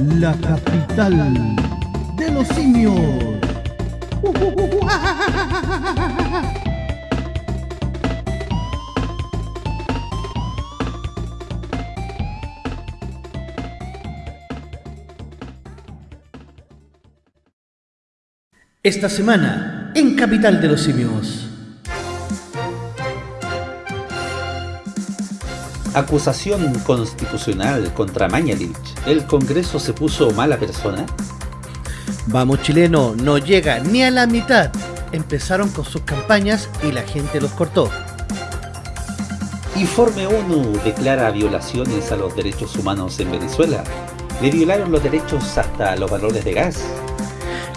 la capital de los simios. Esta semana, en Capital de los Simios. Acusación constitucional contra Mañalich. ¿El Congreso se puso mala persona? Vamos chileno, no llega ni a la mitad. Empezaron con sus campañas y la gente los cortó. Informe ONU declara violaciones a los derechos humanos en Venezuela. Le violaron los derechos hasta los valores de gas.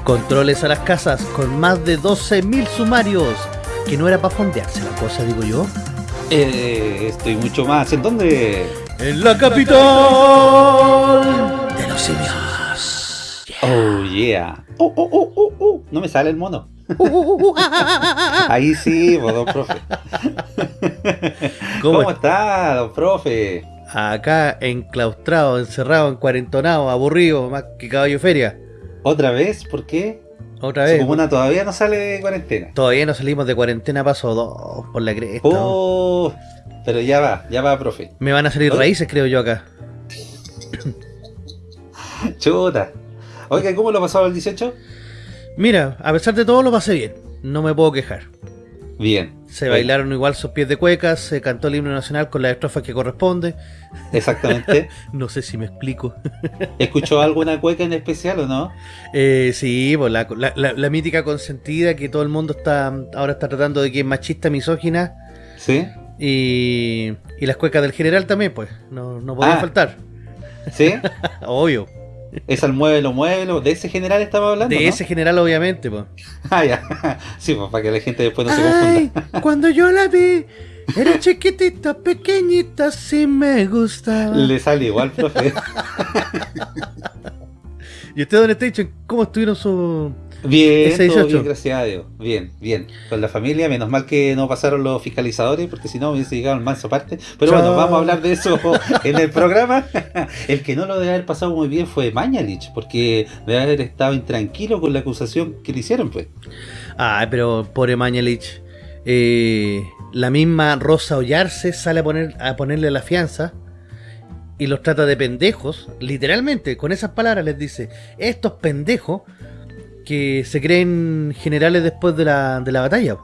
Controles a las casas con más de 12.000 sumarios. Que no era para fondearse la cosa, digo yo. Eh, estoy mucho más. ¿En dónde? En la capital de los simios. Oh, yeah. Oh, oh, oh, oh, oh. No me sale el mono. Ahí sí, pues, don profe. ¿Cómo, ¿Cómo está, don profe? Acá enclaustrado, encerrado, encuarentonado, aburrido, más que caballo feria. ¿Otra vez? ¿Por qué? Otra vez. Comuna todavía no sale de cuarentena. Todavía no salimos de cuarentena, paso dos por la cresta. Oh, pero ya va, ya va, profe. Me van a salir raíces, creo yo, acá. Chuta. Oiga, ¿cómo lo pasado el 18? Mira, a pesar de todo lo pasé bien. No me puedo quejar. Bien. Se bailaron igual sus pies de cuecas, se cantó el himno nacional con la estrofa que corresponde. Exactamente. no sé si me explico. ¿Escuchó alguna cueca en especial o no? Eh, sí, pues la, la, mítica consentida que todo el mundo está ahora está tratando de que es machista, misógina. Sí. Y, y las cuecas del general también, pues, no, no podían ah. faltar. ¿Sí? Obvio. Es al muévelo, muévelo. ¿De ese general estaba hablando? De ese general, obviamente, pues. Ah, ya. Sí, pues para que la gente después no se confunda. Cuando yo la vi, era chiquitita, pequeñita, sí me gusta. Le sale igual, profe. ¿Y usted, Don Station, cómo estuvieron su, Bien, todo bien, gracias a Dios. Bien, bien. Con la familia, menos mal que no pasaron los fiscalizadores, porque si no hubiese llegado el manso parte. Pero bueno, vamos a hablar de eso en el programa. El que no lo debe haber pasado muy bien fue Mañalich, porque debe haber estado intranquilo con la acusación que le hicieron, pues. Ah, pero pobre Mañalich. Eh, la misma Rosa Ollarse sale a, poner, a ponerle la fianza y los trata de pendejos, literalmente, con esas palabras les dice, estos pendejos que se creen generales después de la, de la batalla.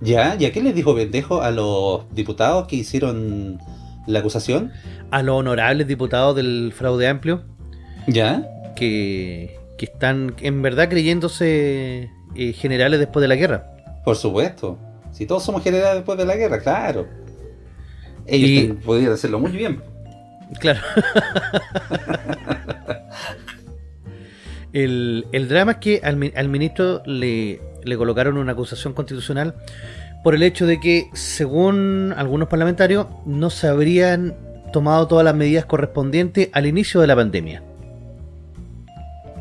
¿Ya? ¿Y a qué les dijo pendejo a los diputados que hicieron la acusación? A los honorables diputados del fraude amplio. ¿Ya? Que, que están en verdad creyéndose eh, generales después de la guerra. Por supuesto. Si todos somos generales después de la guerra, claro. Ellos podrían hacerlo muy bien. Claro. El, drama es que al, ministro le, colocaron una acusación constitucional por el hecho de que, según algunos parlamentarios, no se habrían tomado todas las medidas correspondientes al inicio de la pandemia.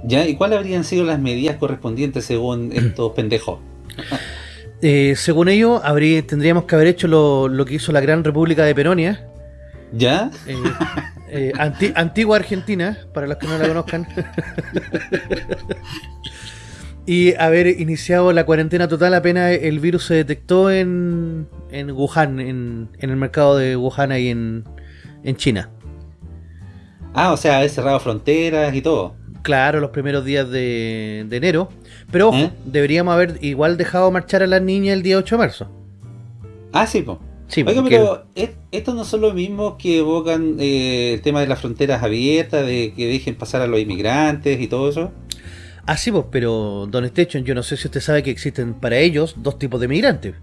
¿Ya? ¿Y cuáles habrían sido las medidas correspondientes según estos pendejos? Eh, según ellos, tendríamos que haber hecho lo, que hizo la Gran República de Peronia. ¿Ya? Eh, eh, antigua Argentina, para los que no la conozcan. y haber iniciado la cuarentena total apenas el virus se detectó en, en Wuhan, en, el mercado de Wuhan ahí en, en China. Ah, o sea, haber cerrado fronteras y todo. Claro, los primeros días de, enero. Pero ojo, ¿Eh? deberíamos haber igual dejado marchar a las niñas el día 8 de marzo. Ah, sí, pues. Oiga, pero estos no son los mismos que evocan eh, el tema de las fronteras abiertas, de que dejen pasar a los inmigrantes y todo eso. Ah, sí, pues, pero Don Station, yo no sé si usted sabe que existen para ellos dos tipos de migrantes.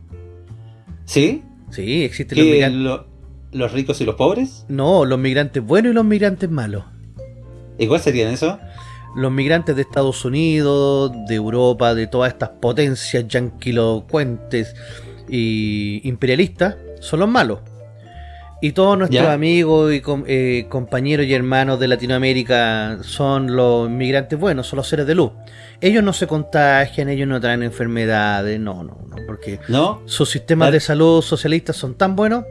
¿Sí? Sí, existen los migrantes. ¿Los ricos y los pobres? No, los migrantes buenos y los migrantes malos. ¿Y cuál serían eso? Los migrantes de Estados Unidos, de Europa, de todas estas potencias yanquilocuentes y imperialistas, son los malos. Y todos nuestros amigos y eh, compañeros y hermanos de Latinoamérica son los inmigrantes buenos, son los seres de luz. Ellos no se contagian, ellos no traen enfermedades, no, no, no, porque sus sistemas de salud socialistas son tan buenos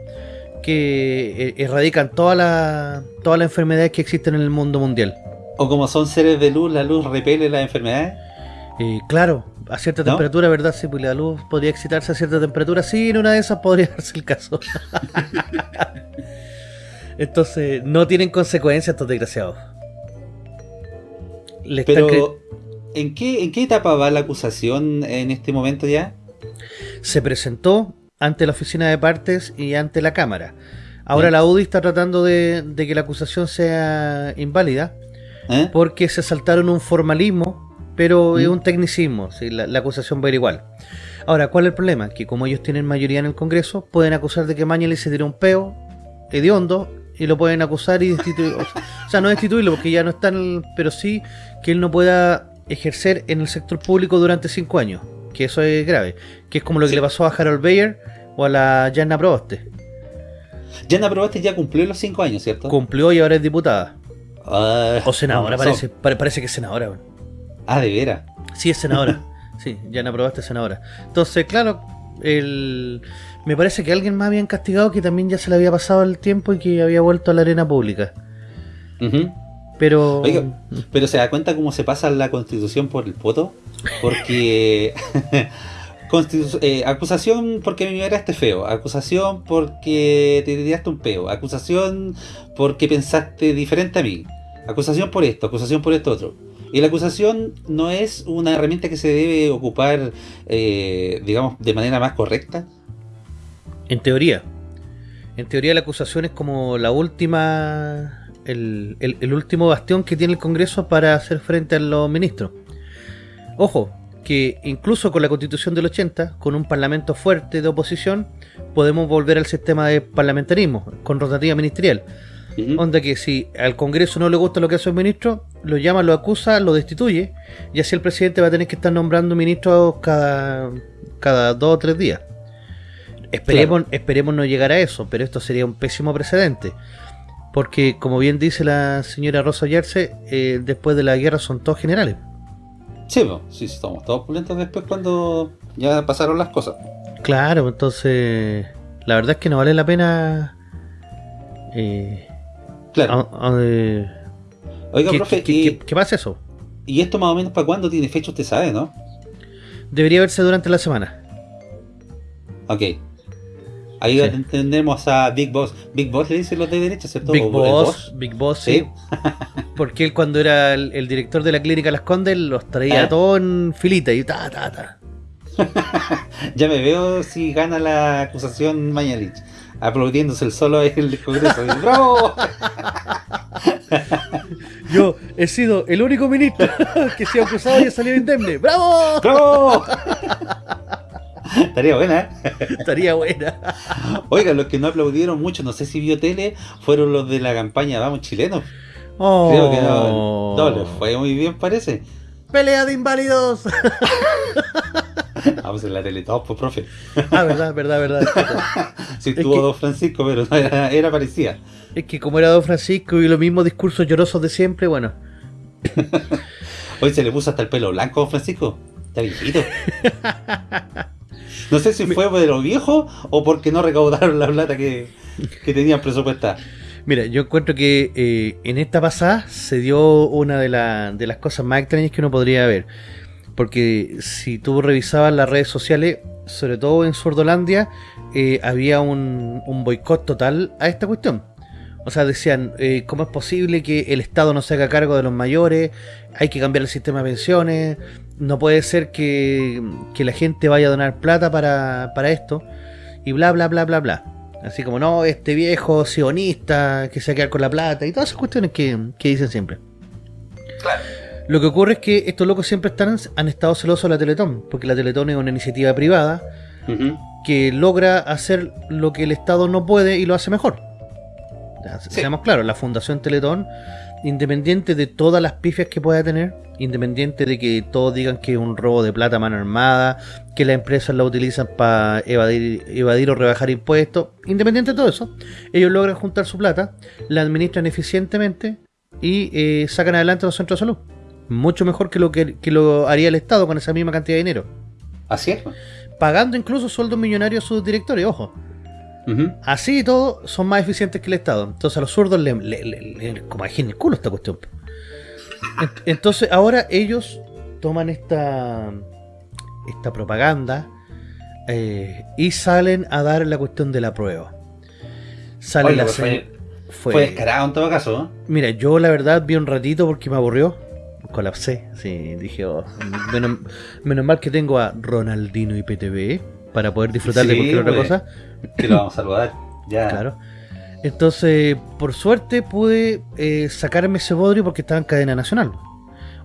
que eh, erradican todas las todas las enfermedades que existen en el mundo mundial. O como son seres de luz, la luz repele las enfermedades. Eh, claro, a cierta temperatura, ¿verdad? Sí, pues la luz podría excitarse a cierta temperatura. Sí, en una de esas podría darse el caso. Entonces, no tienen consecuencias estos desgraciados. Pero, ¿en qué, ¿en qué etapa va la acusación en este momento ya? Se presentó ante la oficina de partes y ante la Cámara. Ahora la UDI está tratando de, que la acusación sea inválida ¿Eh? porque se saltaron un formalismo, pero es ¿Mm? un tecnicismo, la, acusación va a ir igual. Ahora, ¿cuál es el problema? Que como ellos tienen mayoría en el Congreso, pueden acusar de que Mañali se tiró un peo hediondo y lo pueden acusar y destituir. o sea, no destituirlo porque ya no está en el, pero sí que él no pueda ejercer en el sector público durante cinco años. Que eso es grave. Que es como lo que le pasó a Harold Bayer o a la Jana Proboste. Jana Proboste ya cumplió los cinco años, ¿cierto? Cumplió y ahora es diputada. Ah, o senadora, parece, parece que es senadora. Ah, ¿de veras? Sí, es senadora. sí, Jana Proboste es senadora. Entonces, claro, el me parece que alguien más habían castigado que también ya se le había pasado el tiempo y que había vuelto a la arena pública. Pero... pero se da cuenta cómo se pasa la constitución por el poto. Porque... Eh, acusación porque me miraste feo, acusación porque te tiraste un peo, acusación porque pensaste diferente a mí, acusación por esto, acusación por esto otro. Y la acusación no es una herramienta que se debe ocupar, eh, digamos, de manera más correcta. En teoría. En teoría la acusación es como la última... El, último bastión que tiene el Congreso para hacer frente a los ministros. Ojo, que incluso con la constitución del 80, con un parlamento fuerte de oposición, podemos volver al sistema de parlamentarismo, con rotativa ministerial. Onda que si al Congreso no le gusta lo que hace un ministro, lo llama, lo acusa, lo destituye, y así el presidente va a tener que estar nombrando ministros cada, cada dos o tres días. Esperemos, esperemos no llegar a eso, pero esto sería un pésimo precedente. Porque, como bien dice la señora Rosa Yerce, eh, después de la guerra son todos generales. Sí, sí, estamos todos pulentos después cuando ya pasaron las cosas. Claro, entonces, la verdad es que no vale la pena... Eh, claro. Oiga, profe, ¿qué, qué, pasa eso? ¿Y esto más o menos para cuándo tiene fecha? Usted sabe, ¿no? Debería verse durante la semana. Ok. Ahí entendemos a Big Boss. Big Boss le dicen los de derecha, ¿cierto? Big Boss, Big Boss, sí. Porque él cuando era el, director de la clínica Las Condes los traía ¿Eh? todo en filita y ta, ta, ta. ya me veo si gana la acusación Mañalich. Aplaudiéndose el solo en el Congreso. ¡Bravo! Yo he sido el único ministro que se ha acusado y ha salido indemne. ¡Bravo! ¡Bravo! Estaría buena, ¿eh? Estaría buena. Oiga, los que no aplaudieron mucho, no sé si vio tele, fueron los de la campaña Vamos Chilenos. Creo que no, no les fue muy bien, parece. ¡Pelea de inválidos! Vamos en la tele todos, pues, profe. Ah, verdad, verdad, verdad. sí, tuvo Don Francisco, pero era, era parecida. Es que como era Don Francisco y los mismos discursos llorosos de siempre, bueno. Hoy se le puso hasta el pelo blanco a Don Francisco. Está viejito. No sé si fue de los viejos o porque no recaudaron la plata que, tenían presupuestada. Mira, yo encuentro que eh, en esta pasada se dio una de, de, las cosas más extrañas que uno podría ver. Porque si tú revisabas las redes sociales, sobre todo en Sordolandia, eh, había un, boicot total a esta cuestión. O sea, decían, eh, ¿cómo es posible que el Estado no se haga cargo de los mayores? Hay que cambiar el sistema de pensiones. No puede ser que, la gente vaya a donar plata para, esto. Y bla, bla, bla, bla, bla. Así como, no, este viejo sionista que se va a quedar con la plata. Y todas esas cuestiones que, dicen siempre. Claro. Lo que ocurre es que estos locos siempre están, han estado celosos de la Teletón. Porque la Teletón es una iniciativa privada que logra hacer lo que el Estado no puede y lo hace mejor. Seamos claros, la Fundación Teletón, independiente de todas las pifias que pueda tener, independiente de que todos digan que es un robo de plata a mano armada, que las empresas la utilizan para evadir, evadir o rebajar impuestos, independiente de todo eso, ellos logran juntar su plata, la administran eficientemente y eh, sacan adelante los centros de salud. Mucho mejor que lo que, que lo haría el Estado con esa misma cantidad de dinero. Así es. Pagando incluso sueldos millonarios a sus directores, ojo. Así y todo, son más eficientes que el Estado. Entonces a los zurdos le, le, le, como en el culo esta cuestión. Entonces ahora ellos toman esta, esta propaganda eh, y salen a dar la cuestión de la prueba. Sale la fue, fue, descarado en todo caso. Mira, yo la verdad vi un ratito porque me aburrió. Colapsé, sí, dije, oh, menos, mal que tengo a Ronaldino y PTV para poder disfrutar de cualquier otra cosa. Que lo vamos a saludar, ya. Claro. Entonces, por suerte pude eh, sacarme ese bodrio porque estaba en cadena nacional.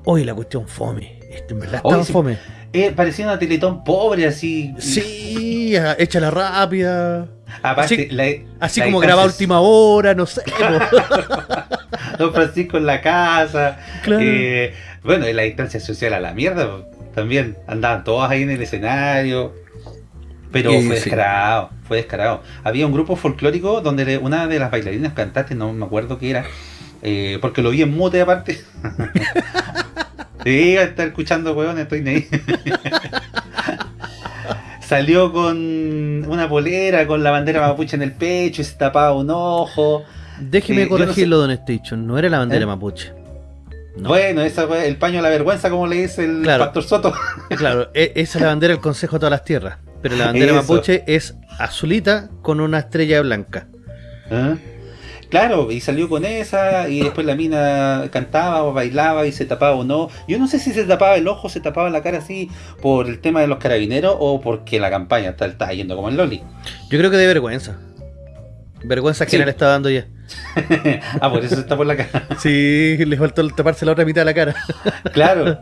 Hoy la cuestión fome. Este, en verdad estaba fome. Eh, parecía una teletón pobre, así. Sí, la rápida. Así, así como grababa última hora, no sé. Don Francisco en la casa. Eh, bueno, en la distancia social a la mierda también. Andaban todos ahí en el escenario. Pero fue descarado, fue descarado. Había un grupo folclórico donde una de las bailarinas cantantes, no me acuerdo qué era, eh, porque lo vi en mute aparte. sí, a estar escuchando huevones, estoy ahí. Salió con una polera, con la bandera mapuche en el pecho y se tapaba un ojo. Déjeme corregirlo, Don Station, no era la bandera ¿Eh? mapuche. Bueno, esa fue el paño de la vergüenza, como le dice el Pastor Soto. claro, e-, esa es la bandera del Consejo de todas las Tierras. Pero la bandera mapuche es azulita con una estrella blanca. ¿Ah? Claro, y salió con esa, y después la mina cantaba o bailaba y se tapaba o no. Yo no sé si se tapaba el ojo, se tapaba la cara así por el tema de los carabineros o porque la campaña está, está yendo como el Loli. Yo creo que de vergüenza. Vergüenza que le está dando ya. ah, por eso está por la cara. sí, le faltó taparse la otra mitad de la cara. claro.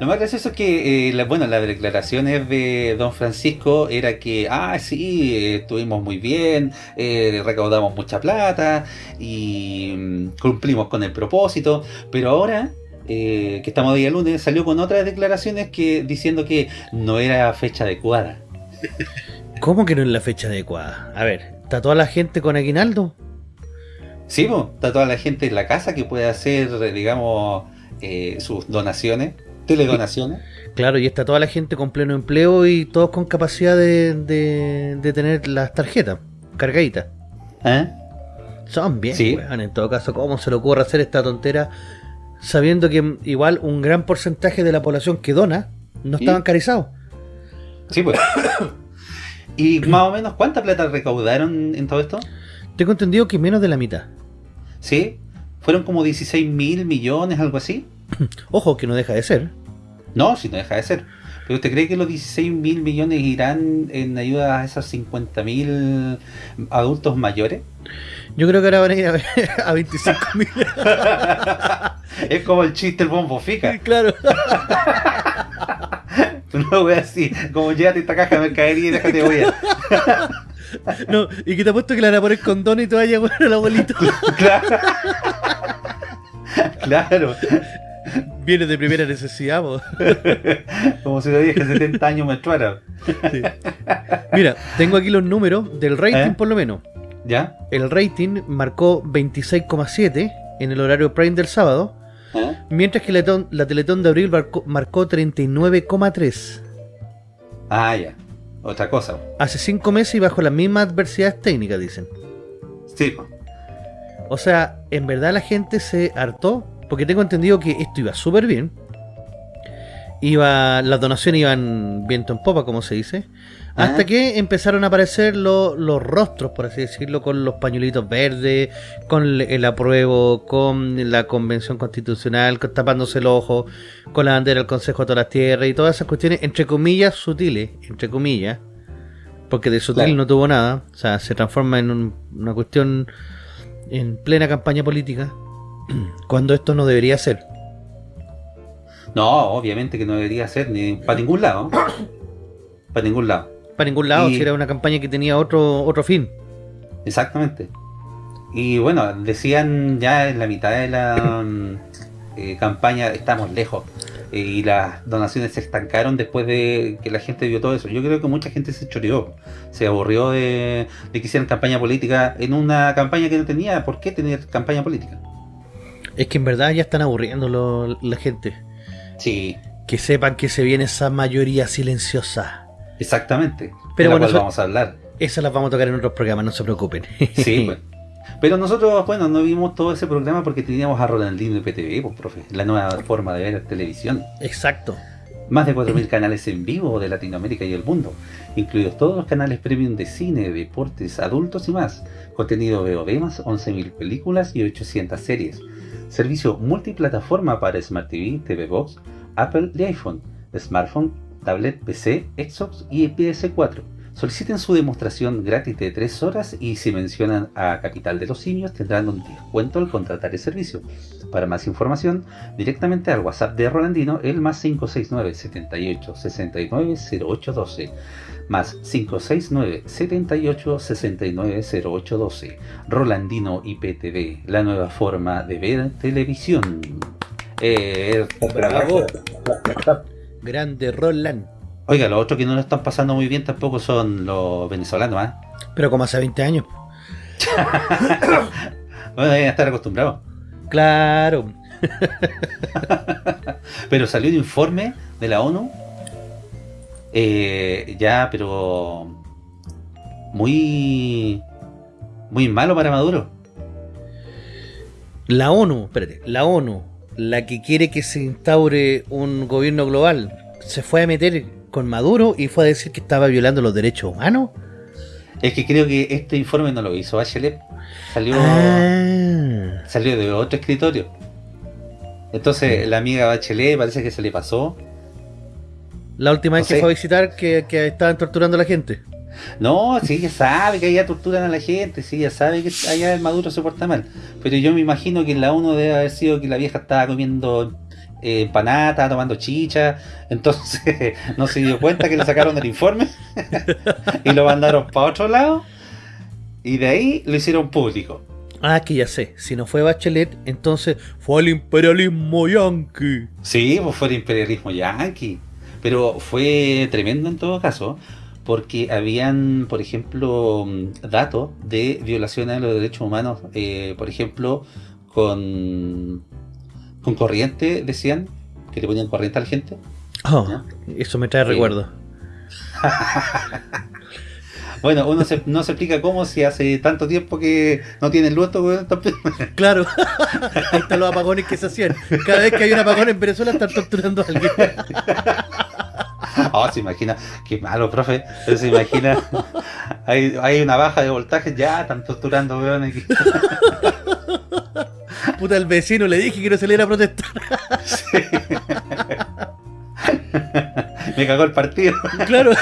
Lo más gracioso es que, eh, bueno, las declaraciones de don Francisco era que, ah, sí, estuvimos muy bien, eh, recaudamos mucha plata y mm, cumplimos con el propósito, pero ahora eh, que estamos día lunes, salió con otras declaraciones que diciendo que no era fecha adecuada. ¿Cómo que no es la fecha adecuada? A ver, ¿está toda la gente con aguinaldo? Sí, está toda la gente en la casa que puede hacer, digamos, sus donaciones teledonaciones. Claro, y está toda la gente con pleno empleo y todos con capacidad de, tener las tarjetas cargaditas. ¿Eh? Son bien, ¿Sí? en todo caso, ¿cómo se le ocurre hacer esta tontera sabiendo que igual un gran porcentaje de la población que dona no está bancarizado? Sí, pues. ¿Y más o menos cuánta plata recaudaron en todo esto? Tengo entendido que menos de la mitad. ¿Sí? ¿Fueron como 16 mil millones, algo así? Ojo, que no deja de ser. No, si no deja de ser. ¿Pero usted cree que los 16 mil millones irán en ayuda a esos 50 mil adultos mayores? Yo creo que ahora van a ir a, 25 mil. es como el chiste el bombo fica. Claro. no voy así, como llévate esta caja de mercadería y déjate voy a. No, y que te ha puesto que le van a poner condón y toalla bueno el abuelito. claro. claro. Viene de primera necesidad, Como si lo dije 70 años menstruara. Mira, tengo aquí los números del rating ¿Eh? por lo menos. ¿Ya? El rating marcó 26,7 en el horario prime del sábado, ¿Eh? mientras que la, Teletón de abril marcó, 39,3. Ah, ya. Otra cosa. Hace 5 meses y bajo las mismas adversidades técnicas, dicen. Sí. O sea, en verdad la gente se hartó porque tengo entendido que esto iba súper bien. Iba, las donaciones iban viento en popa, como se dice. Hasta que empezaron a aparecer los rostros, por así decirlo, con los pañuelitos verdes, con el apruebo, con la convención constitucional, tapándose el ojo, con la bandera del Consejo de todas las Tierras y todas esas cuestiones, entre comillas, sutiles, entre comillas, porque de sutil no tuvo nada, o sea, se transforma en una cuestión en plena campaña política cuando esto no debería ser. No, obviamente que no debería ser, ni para ningún lado. para ningún lado. Para ningún lado, si era una campaña que tenía otro, otro fin. Exactamente. Y bueno, decían ya en la mitad de la eh, campaña, estamos lejos. y las donaciones se estancaron después de que la gente vio todo eso. Yo creo que mucha gente se choreó, se aburrió de, de que hicieran campaña política en una campaña que no tenía por qué tener campaña política. Es que en verdad ya están aburriendo la gente. Sí. Que sepan que se viene esa mayoría silenciosa. Exactamente. Pero bueno, vamos a hablar. Esas las vamos a tocar en otros programas, no se preocupen. Sí, pues. Pero nosotros, bueno, no vimos todo ese programa porque teníamos a Rolandino de PTV, pues, profe, la nueva forma de ver televisión. Exacto. Más de 4.000 canales en vivo de Latinoamérica y el mundo, incluidos todos los canales premium de cine, deportes, adultos y más. Contenido VOD más 11.000 películas y 800 series. Servicio multiplataforma para Smart TV, TV Box, Apple y iPhone, smartphone, tablet, PC, Xbox y PS4 Soliciten su demostración gratis de 3 horas y si mencionan a Capital de los Simios tendrán un descuento al contratar el servicio. Para más información, directamente al WhatsApp de Rolandino, el más 569 78 69 0812 más 569 78 69 0812 Rolandino IPTV, la nueva forma de ver televisión. Eh, Bravo. Grande Roland. Oiga, los otros que no lo están pasando muy bien tampoco son los venezolanos, ¿eh? Pero como hace 20 años. bueno, deben estar acostumbrados. Claro. pero salió un informe de la ONU. Eh, ya, pero... Muy... Muy malo para Maduro. La ONU, espérate, la ONU, la que quiere que se instaure un gobierno global, se fue a meter con Maduro y fue a decir que estaba violando los derechos humanos. Es que creo que este informe no lo hizo Bachelet. Salió, ah. salió de otro escritorio. Entonces la amiga Bachelet parece que se le pasó. La última vez que fue a visitar que, que, estaban torturando a la gente. No, sí, ya sabe que allá torturan a la gente, sí, ya sabe que allá el Maduro se porta mal. Pero yo me imagino que en la uno debe haber sido que la vieja estaba comiendo eh, empanada, tomando chicha, entonces no se dio cuenta que le sacaron el informe y lo mandaron para otro lado y de ahí lo hicieron público. Ah, que ya sé, si no fue Bachelet, entonces fue el imperialismo yanqui. Sí, pues fue el imperialismo yanqui, pero fue tremendo en todo caso, porque habían, por ejemplo, datos de violaciones de los derechos humanos, eh, por ejemplo, con con corriente, decían, que le ponían corriente a la gente. Oh, eso me trae recuerdo. bueno, uno no se explica cómo si hace tanto tiempo que no tienen luz Claro, ahí están los apagones que se hacían. Cada vez que hay un apagón en Venezuela están torturando a alguien. Oh, se imagina, qué malo, profe. Se imagina, hay, hay una baja de voltaje, ya están torturando, weón. Puta, el vecino le dije que no saliera a protestar. Me cagó el partido. Claro.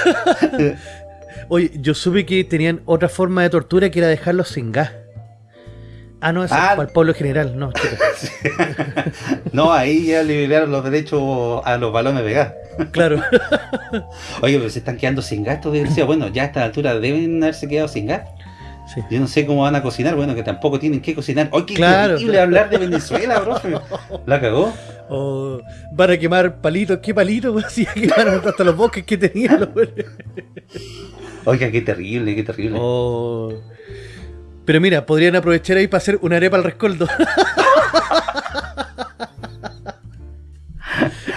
Oye, yo supe que tenían otra forma de tortura que era dejarlos sin gas. Ah, no, es ah. para el pueblo general, no, No, ahí ya liberaron los derechos a los balones de gas. Claro. Oye, pero se están quedando sin gas, decía, bueno, ya a esta altura deben haberse quedado sin gas. Yo no sé cómo van a cocinar, bueno, que tampoco tienen que cocinar. ¡Oye, qué claro. increíble hablar de Venezuela, profe! ¿La cagó? Oh, van a quemar palitos, ¿qué palitos? Pues sí, quemaron hasta los bosques que tenían. Oiga, qué terrible, qué terrible. Oh. Pero mira, podrían aprovechar ahí para hacer una arepa al rescoldo.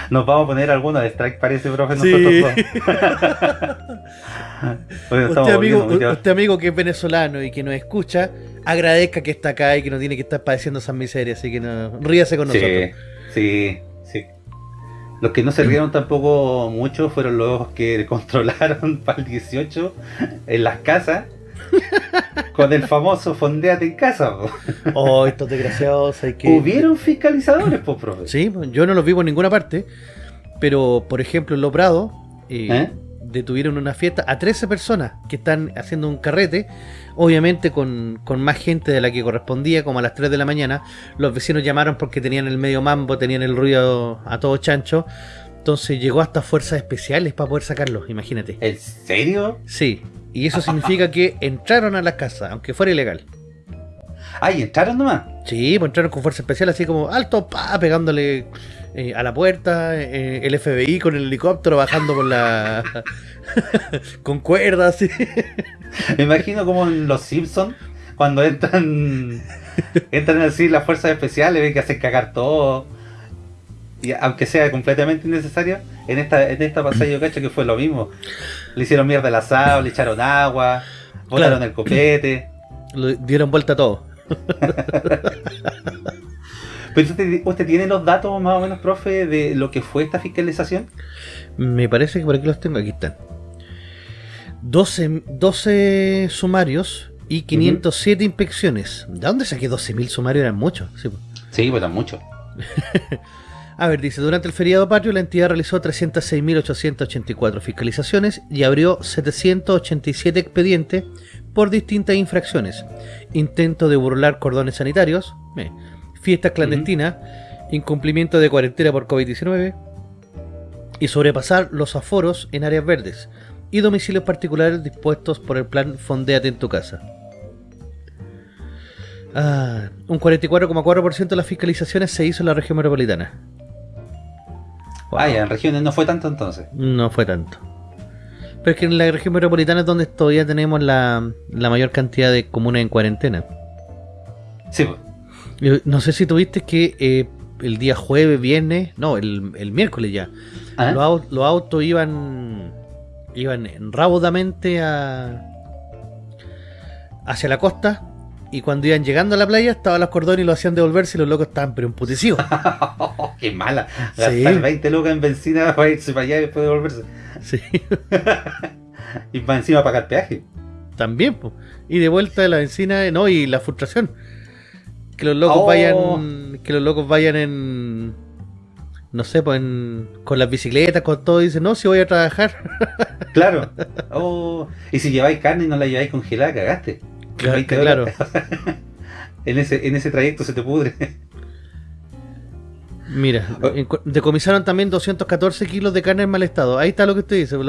Nos vamos a poner alguna de strike, parece, profe, nosotros usted, amigo, usted, amigo, que es venezolano y que nos escucha, agradezca que está acá y que no tiene que estar padeciendo esas miserias, así que no, ríase con nosotros. Sí, sí. Los que no se rieron tampoco mucho fueron los que controlaron para el 18 en las casas con el famoso fondeate en casa. Oh, estos desgraciados hay que... Hubieron fiscalizadores, pues, profe. Sí, yo no los vi por ninguna parte, pero por ejemplo en Los Prados eh, ¿Eh? detuvieron una fiesta a 13 personas que están haciendo un carrete, obviamente con, con, más gente de la que correspondía, como a las 3 de la mañana. Los vecinos llamaron porque tenían el medio mambo, tenían el ruido a todo chancho. Entonces llegó hasta fuerzas especiales para poder sacarlos, imagínate. ¿En serio? Sí, y eso significa que entraron a la casa, aunque fuera ilegal. Ay, ¿entraron nomás? Sí, pues entraron con fuerza especial, así como alto, pa, pegándole eh, a la puerta, eh, el FBI con el helicóptero bajando con la... con cuerdas, Me imagino como en Los Simpsons, cuando entran entran así las fuerzas especiales, ven que hacen cagar todo. Y aunque sea completamente innecesario, en esta, en esta pasada yo cacho que fue lo mismo. Le hicieron mierda al asado, le echaron agua, botaron el copete. Le dieron vuelta a todo. Pero usted, tiene los datos más o menos, profe, de lo que fue esta fiscalización? Me parece que por aquí los tengo, aquí están. 12, 12 sumarios y 507 inspecciones. ¿De dónde saqué 12.000 sumarios? Eran muchos. Sí, pues, sí pues eran muchos. A ver, dice, durante el feriado patrio la entidad realizó 306.884 fiscalizaciones y abrió 787 expedientes por distintas infracciones. Intento de burlar cordones sanitarios, eh, fiestas clandestinas, incumplimiento de cuarentena por COVID-19 y sobrepasar los aforos en áreas verdes y domicilios particulares dispuestos por el plan Fondeate en tu casa. Ah, un 44,4% de las fiscalizaciones se hizo en la región metropolitana. Ah, ya, en regiones no fue tanto entonces. No fue tanto. Pero es que en la región metropolitana es donde todavía tenemos la, mayor cantidad de comunas en cuarentena. Sí. No sé si tuviste que eh, el día jueves, viernes, no, el, miércoles ya, ¿Ah? los, los, autos iban iban raudamente a, hacia la costa y cuando iban llegando a la playa estaban los cordones y lo hacían devolverse y los locos estaban pero emputecidos. ¡Qué mala! Gastar 20 lucas en benzina para irse para allá y después devolverse. Sí. y para encima pagar peaje. También, pues. Y de vuelta de la benzina, no, y la frustración. Que los locos oh. vayan. Que los locos vayan en. No sé, pues con las bicicletas, con todo, y dicen, no, si voy a trabajar. Claro. Oh. Y si lleváis carne y no la lleváis congelada, cagaste. Claro. claro. en, ese, en ese trayecto se te pudre. Mira, decomisaron también 214 kilos de carne en mal estado. Ahí está lo que usted dice.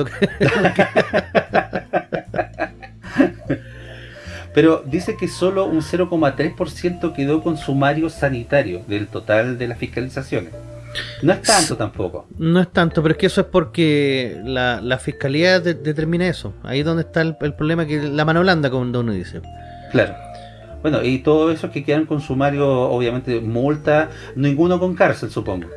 Pero dice que solo un 0,3% quedó con sumario sanitario del total de las fiscalizaciones. No es tanto tampoco. No es tanto, pero es que eso es porque la, fiscalía determina eso. Ahí es donde está el, problema, que la mano blanda, como uno dice. Claro. Bueno, y todo eso que quedan con sumario, obviamente, multa, ninguno con cárcel, supongo.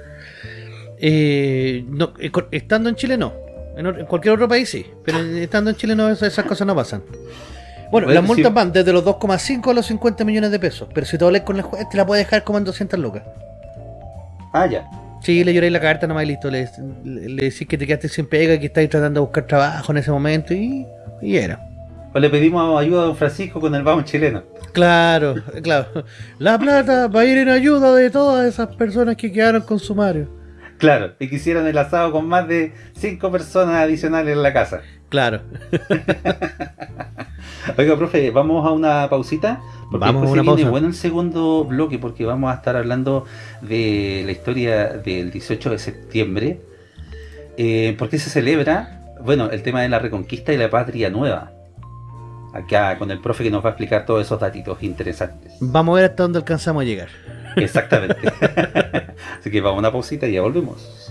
Eh, no, eh, estando en Chile no. En, cualquier otro país sí, pero estando en Chile no, esas, cosas no pasan. Bueno, las multas van desde los 2,5 a los 50 millones de pesos, pero si te hablas con el juez te la puede dejar como en 200 lucas. Ah, ya. Sí, le lloré la carta nomás y listo. Le, decís que te quedaste sin pega, que estáis tratando de buscar trabajo en ese momento y, y era. O le pedimos ayuda a don Francisco con el vamos chileno. Claro, claro. La plata va a ir en ayuda de todas esas personas que quedaron con sumario. Claro, y quisieron el asado con más de cinco personas adicionales en la casa. Claro. Oiga, profe, vamos a una pausita. Porque vamos a una pausa. bueno el segundo bloque porque vamos a estar hablando de la historia del 18 de septiembre. Eh, porque se celebra, bueno, el tema de la reconquista y la patria nueva acá con el profe que nos va a explicar todos esos datitos interesantes. Vamos a ver hasta dónde alcanzamos a llegar. Exactamente. Así que vamos a una pausita y ya volvemos.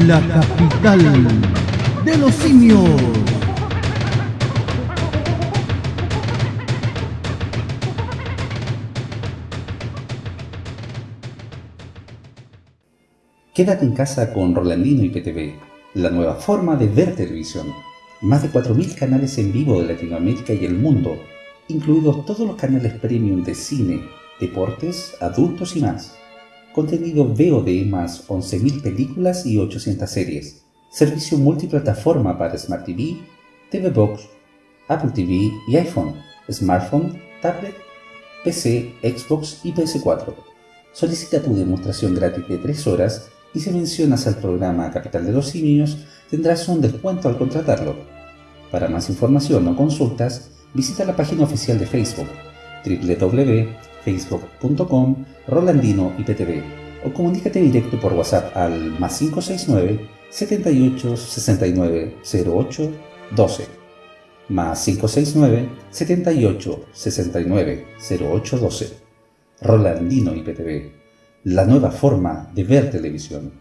La capital de los simios. Quédate en casa con Rolandino y PTV, la nueva forma de ver televisión. Más de 4.000 canales en vivo de Latinoamérica y el mundo, incluidos todos los canales premium de cine, deportes, adultos y más. Contenido VOD más 11.000 películas y 800 series. Servicio multiplataforma para Smart TV, TV Box, Apple TV y iPhone, smartphone, tablet, PC, Xbox y PS4. Solicita tu demostración gratis de 3 horas y si mencionas al programa Capital de los Simios, tendrás un descuento al contratarlo. Para más información o consultas, visita la página oficial de Facebook www.facebook.com Rolandino IPTV o comunícate directo por WhatsApp al más 569 78 69 08 12 más 569 78 69 08 12 Rolandino IPTV la nueva forma de ver televisión.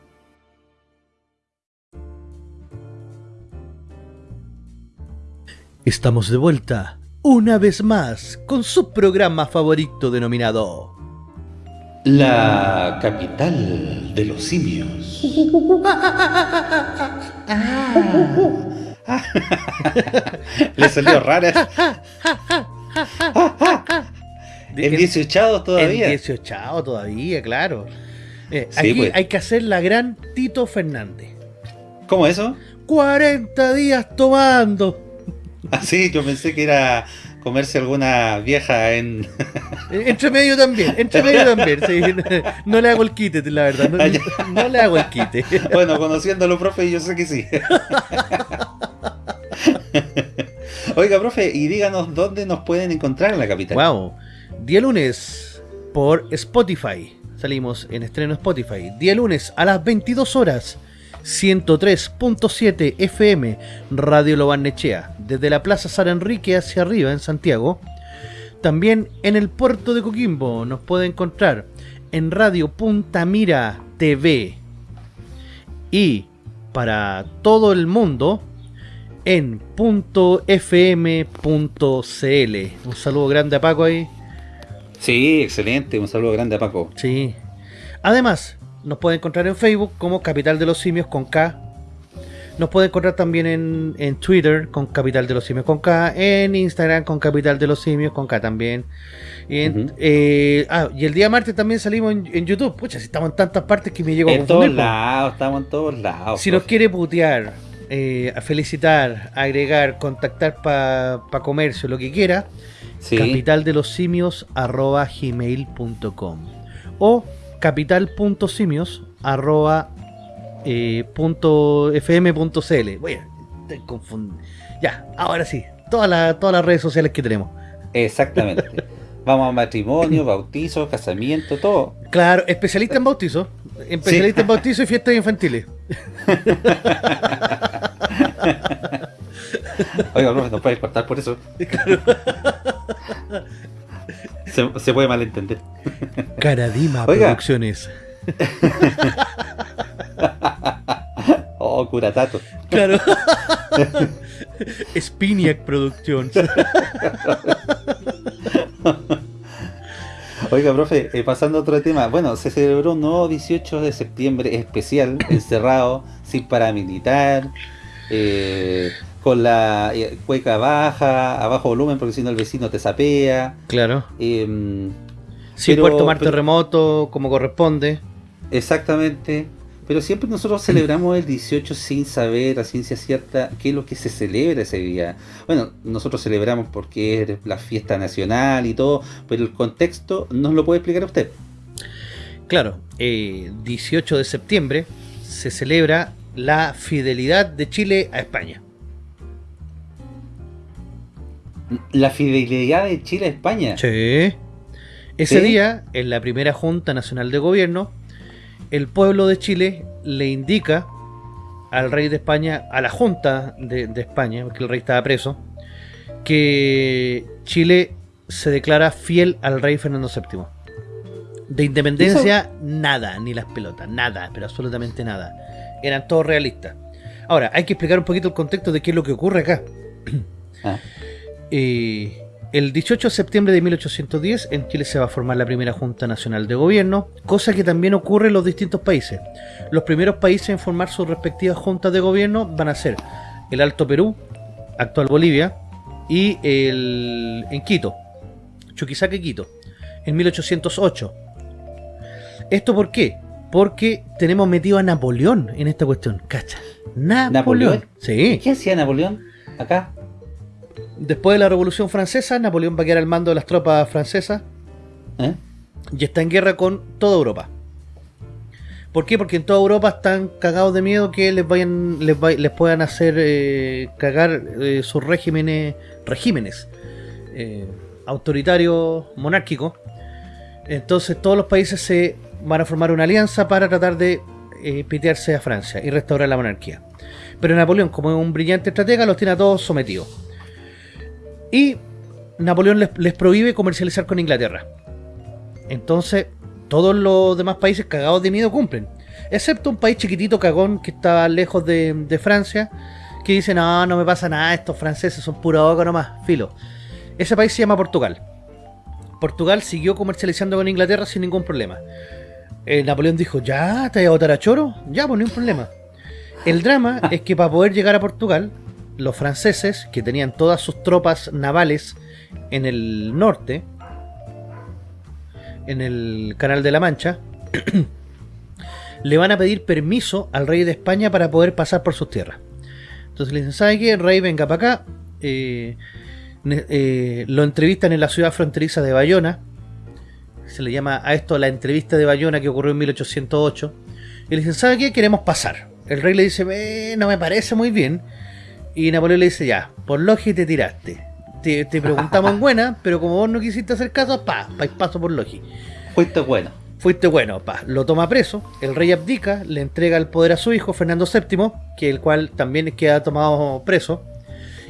Estamos de vuelta, una vez más, con su programa favorito denominado La capital de los simios. Le salió rara. El 18 todavía. El 18 todavía, claro. Eh, aquí pues. hay que hacer la gran Tito Fernández. ¿Cómo eso? 40 días tomando. Ah, sí, yo pensé que era comerse alguna vieja en... Eh, entre medio también, entre medio también, sí. No le hago el quite, la verdad, no, ah, le hago el quite. Bueno, conociéndolo, profe, yo sé que sí. Oiga, profe, y díganos dónde nos pueden encontrar en la capital. Wow, día lunes por Spotify. Salimos en estreno Spotify. Día lunes a las 22 horas 103.7 FM Radio Lobarnechea, desde la Plaza San Enrique hacia arriba en Santiago. También en el puerto de Coquimbo nos puede encontrar en Radio Punta Mira TV. Y para todo el mundo en .fm.cl. Un saludo grande a Paco ahí. Sí, excelente. Un saludo grande a Paco. Sí. Además, nos puede encontrar en Facebook como Capital de los Simios con K. Nos puede encontrar también en, Twitter con Capital de los Simios con K. En Instagram con Capital de los Simios con K también. Y, eh, ah, y el día martes también salimos en, YouTube. Pucha, si estamos en tantas partes que me llego a En todos lados, estamos en todos lados. Si nos quiere putear, eh, a felicitar, agregar, contactar para pa comercio, lo que quiera, capital de los simios arroba gmail.com o capital.simios arroba eh, punto fm.cl. Voy a Ya, ahora sí, todas, todas las redes sociales que tenemos. Exactamente. Vamos a matrimonio, bautizo, casamiento, todo. Claro, especialista en bautizo. Especialista en bautizo y fiestas infantiles. Oiga, no, no puedes cortar por eso. Se, puede malentender. Caradima Producciones. oh, curatato. Claro. Spiniac Productions. Oiga, profe, eh, pasando a otro tema. Bueno, se celebró un nuevo 18 de septiembre especial, encerrado, sin paramilitar. Eh, con la eh, cueca baja, a bajo volumen, porque si no el vecino te sapea. Claro. Sin poder tomar terremoto como corresponde. Exactamente. Pero siempre nosotros celebramos el 18 sin saber a ciencia cierta qué es lo que se celebra ese día. Bueno, nosotros celebramos porque es la fiesta nacional y todo, pero el contexto nos lo puede explicar usted. Claro, eh, 18 de septiembre se celebra la fidelidad de Chile a España. La fidelidad de Chile a España. Sí. Ese día, en la primera Junta Nacional de Gobierno, el pueblo de Chile le indica al rey de España, a la Junta de, España, porque el rey estaba preso, que Chile se declara fiel al rey Fernando VII. De independencia, nada, ni las pelotas, nada, pero absolutamente nada. Eran todos realistas. Ahora, hay que explicar un poquito el contexto de qué es lo que ocurre acá. Ah. Eh, el 18 de septiembre de 1810 en Chile se va a formar la primera Junta Nacional de Gobierno, cosa que también ocurre en los distintos países. Los primeros países en formar sus respectivas juntas de gobierno van a ser el Alto Perú, actual Bolivia, y el en Quito, Chuquisaca Quito, en 1808. ¿Esto por qué? Porque tenemos metido a Napoleón en esta cuestión, ¿cacha? Napoleón. ¿Napoleón? Sí. ¿Qué hacía Napoleón acá? Después de la Revolución Francesa, Napoleón va a quedar al mando de las tropas francesas ¿Eh? y está en guerra con toda Europa. ¿Por qué? Porque en toda Europa están cagados de miedo que les vayan les, les puedan hacer eh, cagar eh, sus regímenes regímenes autoritarios monárquicos. Entonces todos los países se van a formar una alianza para tratar de pitearse a Francia y restaurar la monarquía. Pero Napoleón, como es un brillante estratega, los tiene a todos sometidos. Y Napoleón les, prohíbe comercializar con Inglaterra. Entonces, todos los demás países cagados de miedo cumplen. Excepto un país chiquitito cagón que está lejos de, Francia, que dice, no, no me pasa nada, estos franceses son pura boca nomás, filo. Ese país se llama Portugal. Portugal siguió comercializando con Inglaterra sin ningún problema. Eh, Napoleón dijo, ya, ¿te voy a votar a choro? Ya, pues no hay problema. El drama es que para poder llegar a Portugal, los franceses, que tenían todas sus tropas navales en el norte, en el Canal de la Mancha, le van a pedir permiso al rey de España para poder pasar por sus tierras. Entonces le dicen, ¿sabe qué? Rey, venga para acá. Eh, eh, lo entrevistan en la ciudad fronteriza de Bayona. Se le llama a esto la entrevista de Bayona que ocurrió en 1808. Y le dicen, ¿sabe qué? Queremos pasar. El rey le dice, no me parece muy bien. Y Napoleón le dice, ya, por Logi te tiraste. Te, preguntamos en buena, pero como vos no quisiste hacer caso, pa, pa paso por Logi. Fuiste bueno. Fuiste bueno, pa. Lo toma preso, el rey abdica, le entrega el poder a su hijo, Fernando VII, que el cual también queda tomado preso.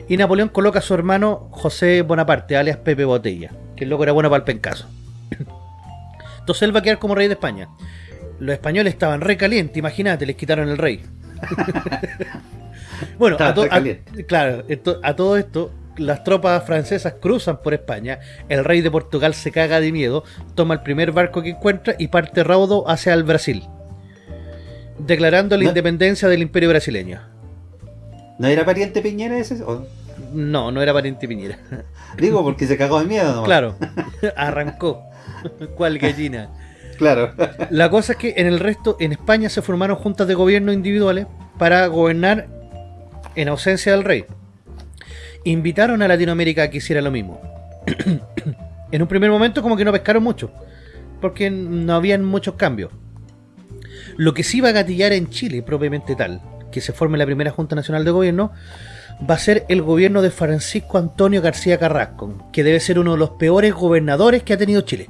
Y Napoleón coloca a su hermano José Bonaparte, alias Pepe Botella, que el loco era bueno para el pencaso. Entonces él va a quedar como rey de España. Los españoles estaban re calientes, imagínate, les quitaron el rey. bueno, a, claro, a todo esto, las tropas francesas cruzan por España, el rey de Portugal se caga de miedo, toma el primer barco que encuentra y parte raudo hacia el Brasil, declarando la independencia del imperio brasileño. ¿No era pariente Piñera ese? No, no era pariente Piñera. Digo, porque se cagó de miedo Claro, arrancó. ¿Cuál gallina? Claro. La cosa es que en el resto, en España se formaron juntas de gobierno individuales para gobernar en ausencia del rey. Invitaron a Latinoamérica a que hiciera lo mismo. en un primer momento como que no pescaron mucho, porque no habían muchos cambios. Lo que sí va a gatillar en Chile, propiamente tal, que se forme la primera Junta Nacional de Gobierno, va a ser el gobierno de Francisco Antonio García Carrasco, que debe ser uno de los peores gobernadores que ha tenido Chile.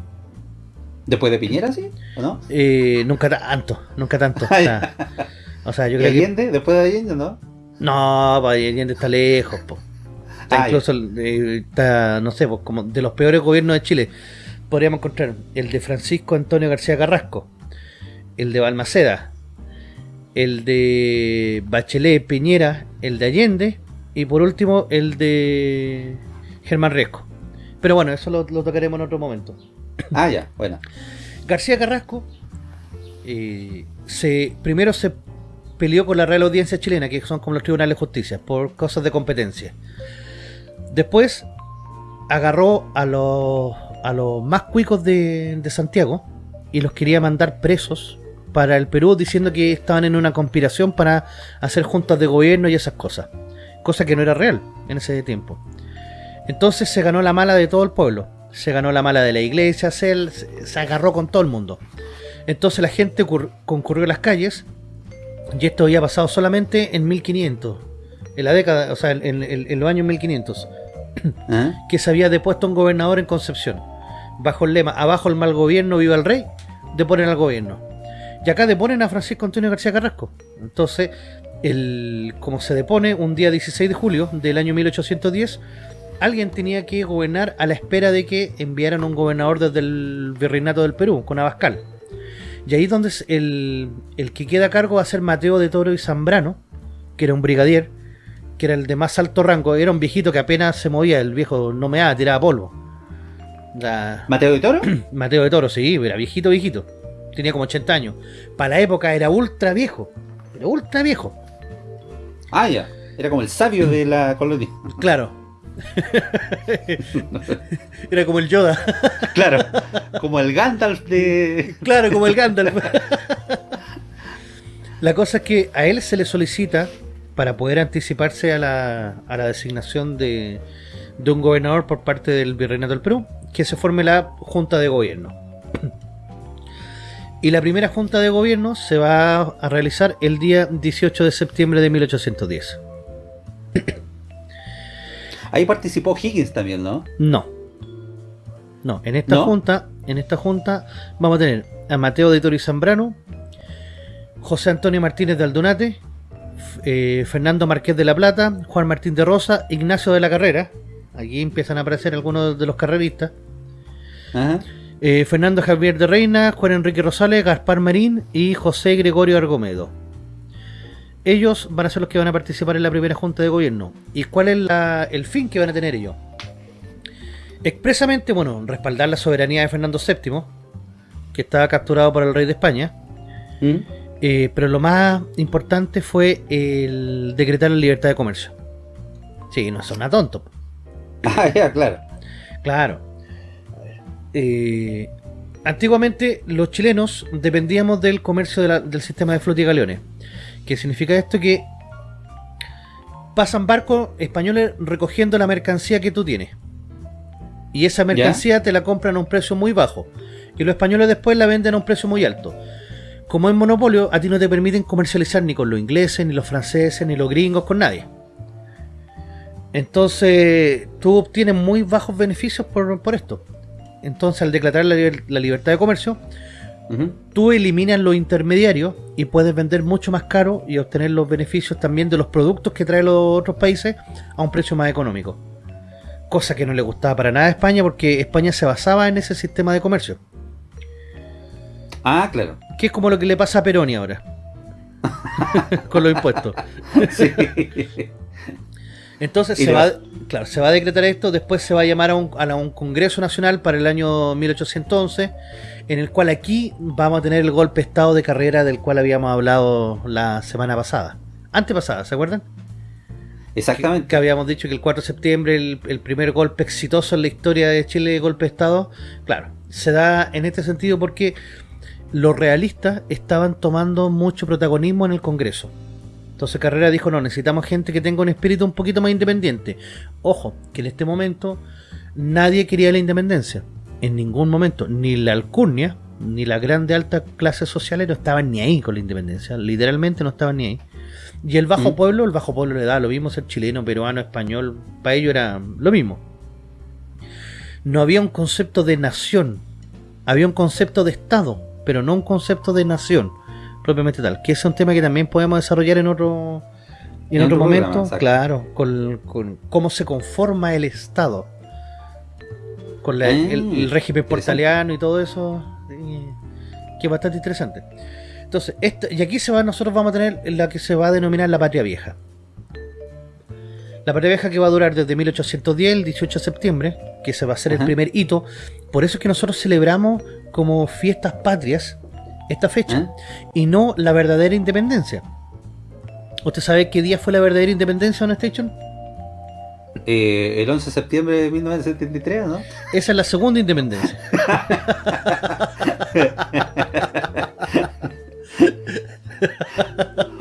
¿Después de Piñera, sí? ¿O no? Eh, nunca tanto, nunca tanto. o sea, yo creo Allende? ¿Después de Allende, no? No, pues, Allende está lejos, po. Está incluso, eh, está, no sé, pues, como de los peores gobiernos de Chile. Podríamos encontrar el de Francisco Antonio García Carrasco, el de Balmaceda, el de Bachelet Piñera, el de Allende y por último el de Germán Riesco. Pero bueno, eso lo, tocaremos en otro momento. Ah, ya, bueno. García Carrasco eh, se, primero se peleó con la Real Audiencia Chilena, que son como los tribunales de justicia, por cosas de competencia. Después agarró a los, a los más cuicos de, de Santiago y los quería mandar presos para el Perú diciendo que estaban en una conspiración para hacer juntas de gobierno y esas cosas. Cosa que no era real en ese tiempo. Entonces se ganó la mala de todo el pueblo. Se ganó la mala de la iglesia, se, se agarró con todo el mundo. Entonces la gente concurrió a las calles y esto había pasado solamente en 1500. En la década, o sea, en, los años 1500. ¿Ah? Que se había depuesto un gobernador en Concepción. Bajo el lema, abajo el mal gobierno, viva el rey, deponen al gobierno y acá deponen a Francisco Antonio García Carrasco. Entonces, el, como se depone un día 16 de julio del año 1810, alguien tenía que gobernar a la espera de que enviaran un gobernador desde el virreinato del Perú, con Abascal. Y ahí es donde el, el que queda a cargo va a ser Mateo de Toro y Zambrano, que era un brigadier, que era el de más alto rango, era un viejito que apenas se movía, el viejo no me da, tiraba polvo. ¿Mateo de Toro? Mateo de Toro, sí, era viejito, viejito tenía como 80 años. Para la época era ultra viejo. Era ultra viejo. Ah, ya. Era como el sabio de la colonia. Claro. era como el Yoda. claro. Como el Gandalf de. Claro, como el Gandalf. la cosa es que a él se le solicita para poder anticiparse a la, a la designación de, de un gobernador por parte del Virreinato del Perú, que se forme la Junta de Gobierno. Y la primera junta de gobierno se va a realizar el día 18 de septiembre de 1810. Ahí participó Higgins también, ¿no? No. No, en esta junta, en esta junta vamos a tener a Mateo de Tori Zambrano, José Antonio Martínez de Aldunate, eh, Fernando Marqués de la Plata, Juan Martín de Rosa, Ignacio de la Carrera. Aquí empiezan a aparecer algunos de los carreristas. Ajá. Eh, Fernando Javier de Reina, Juan Enrique Rosales, Gaspar Marín y José Gregorio Argomedo. Ellos van a ser los que van a participar en la primera junta de gobierno. ¿Y cuál es el fin que van a tener ellos? Expresamente, bueno, respaldar la soberanía de Fernando VII, que estaba capturado por el rey de España. ¿Mm? Eh, pero lo más importante fue el decretar la libertad de comercio. Sí, no son a tonto. Ah, ya, claro. Claro. Eh, antiguamente los chilenos dependíamos del comercio del sistema de flota y galeones. ¿Qué significa esto? Que pasan barcos españoles recogiendo la mercancía que tú tienes. Y esa mercancía te la compran a un precio muy bajo. Y los españoles después la venden a un precio muy alto. Como es monopolio, a ti no te permiten comercializar ni con los ingleses, ni los franceses, ni los gringos, con nadie. Entonces, tú obtienes muy bajos beneficios por, esto. Entonces, al declarar la, libertad de comercio, tú eliminas los intermediarios y puedes vender mucho más caro y obtener los beneficios también de los productos que traen los otros países a un precio más económico cosa que no le gustaba para nada a España porque España se basaba en ese sistema de comercio. Ah, claro. Que es como lo que le pasa a Peroni ahora. Con los impuestos. Entonces se va, claro, se va a decretar esto, después se va a llamar a un, a un Congreso Nacional para el año 1811, en el cual aquí vamos a tener el golpe de estado de carrera del cual habíamos hablado la semana pasada. Antepasada, ¿se acuerdan? Exactamente. Que, habíamos dicho que el 4 de septiembre, el, primer golpe exitoso en la historia de Chile de golpe de Estado, claro, se da en este sentido porque los realistas estaban tomando mucho protagonismo en el Congreso. Entonces Carrera dijo, no, necesitamos gente que tenga un espíritu un poquito más independiente. Ojo, que en este momento nadie quería la independencia. En ningún momento, ni la alcurnia, ni la grande alta clase social no estaban ni ahí con la independencia. Literalmente no estaban ni ahí. Y el bajo mm. pueblo, el bajo pueblo le da lo mismo ser chileno, peruano, español, para ellos era lo mismo. No había un concepto de nación, había un concepto de Estado, pero no un concepto de nación propiamente tal, que es un tema que también podemos desarrollar en otro en, otro momento, claro, con, cómo se conforma el Estado, con el, mm, régimen portaliano y todo eso, que es bastante interesante. Entonces, y aquí se va, nosotros vamos a tener la que se va a denominar la Patria Vieja. La Patria Vieja que va a durar desde 1810, el 18 de septiembre, que se va a ser el primer hito. Por eso es que nosotros celebramos como fiestas patrias esta fecha ¿Eh? y no la verdadera independencia. ¿Usted sabe qué día fue la verdadera independencia, ¿no, Station? Eh, el 11 de septiembre de 1973, ¿no? Esa es la segunda independencia.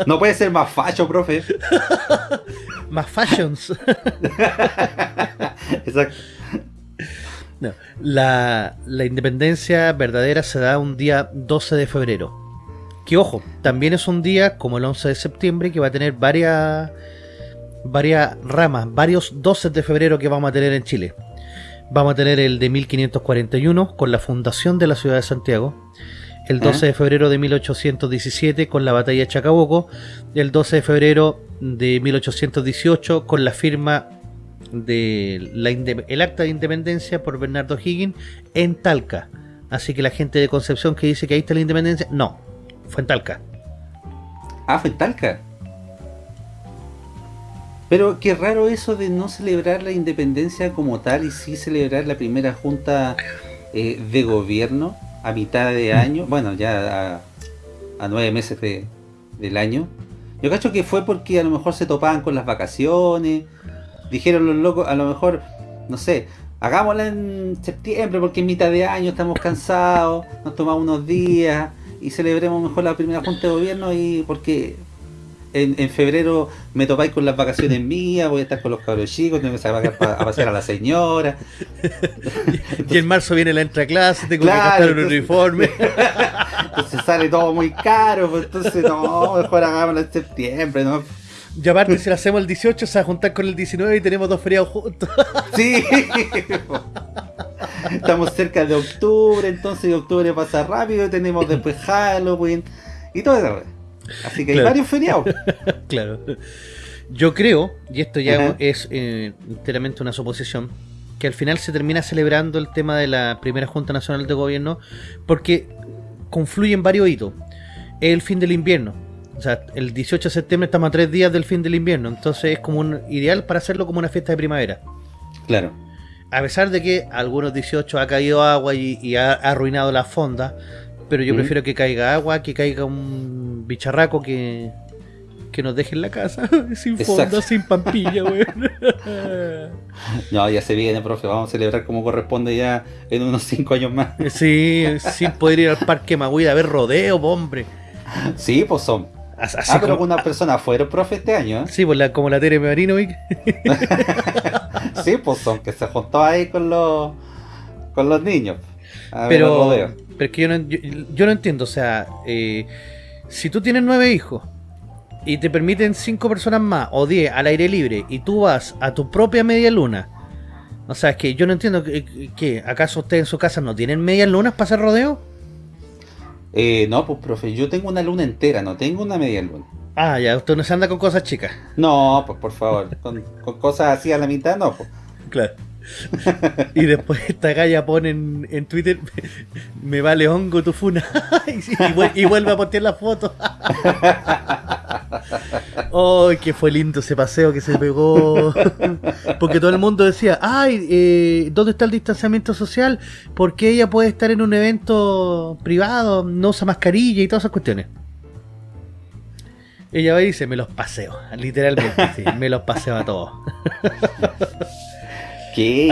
No puede ser más facho, profe. más fashions. Exacto. La, independencia verdadera se da un día 12 de febrero. Que ojo, también es un día como el 11 de septiembre que va a tener varias, varias ramas, varios 12 de febrero que vamos a tener en Chile. Vamos a tener el de 1541 con la fundación de la ciudad de Santiago el 12 de febrero de 1817 con la batalla de Chacabuco, el 12 de febrero de 1818 con la firma del el acta de independencia por Bernardo Higgins en Talca. Así que la gente de Concepción que dice que ahí está la independencia, no, fue en Talca. Ah, fue en Talca. Pero qué raro eso de no celebrar la independencia como tal y sí celebrar la primera junta eh, de gobierno a mitad de año, bueno, ya a, nueve meses de, del año. Yo cacho que fue porque a lo mejor se topaban con las vacaciones, dijeron los locos, a lo mejor, no sé, hagámosla en septiembre porque en mitad de año estamos cansados, nos tomamos unos días y celebremos mejor la primera junta de gobierno y porque en, febrero me topáis con las vacaciones mías, voy a estar con los cabros chicos, tengo que sacar a, pasear a la señora. y en marzo viene la entreclase, tengo que gastar un uniforme. entonces sale todo muy caro, pues entonces no, mejor hagámoslo en septiembre, ¿no? Y aparte, si lo hacemos el 18, se va a juntar con el 19 y tenemos dos feriados juntos. sí. Estamos cerca de octubre, entonces octubre pasa rápido, tenemos después Halloween y todo eso. Así que hay varios feriados. claro. Yo creo, y esto ya es eh, enteramente una suposición, que al final se termina celebrando el tema de la primera Junta Nacional de Gobierno porque confluyen varios hitos. Es el fin del invierno. O sea, el 18 de septiembre estamos a tres días del fin del invierno. Entonces es como un ideal para hacerlo como una fiesta de primavera. Claro. a pesar de que algunos 18 ha caído agua y, ha, arruinado la fonda, pero yo prefiero que caiga agua, que caiga un bicharraco que, que nos deje en la casa, sin fonda, sin pampilla, weón. no, ya se viene, profe, vamos a celebrar como corresponde ya en unos 5 años más. sí, sin poder ir al parque Magüey a ver rodeo, hombre. Sí, pues son Así ah, pero algunas personas fueron profe este año, ¿eh? Sí, pues la, como la Tere Marinovic. sí, pues son que se juntó ahí con los con los niños. pero, pero es que yo no, yo, no entiendo, o sea, eh, si tú tienes nueve hijos y te permiten cinco personas más o diez al aire libre y tú vas a tu propia media luna, o sea, es que yo no entiendo que, que ¿acaso ustedes en su casa no tienen medias lunas para hacer rodeo? Eh, no, pues profe, yo tengo una luna entera, no tengo una media luna. Ah, ya, usted no se anda con cosas chicas. No, pues por favor, con, cosas así a la mitad, no, pues. Claro. Y después esta galla pone en, Twitter me vale hongo tu funa y, vuelve a postear la foto ¡Ay, que fue lindo ese paseo que se pegó! Porque todo el mundo decía, ¡ay, eh, ¿dónde está el distanciamiento social? Porque ella puede estar en un evento privado, no usa mascarilla y todas esas cuestiones. Ella va y dice, me los paseo, literalmente, me los paseo a todos. ¿Qué?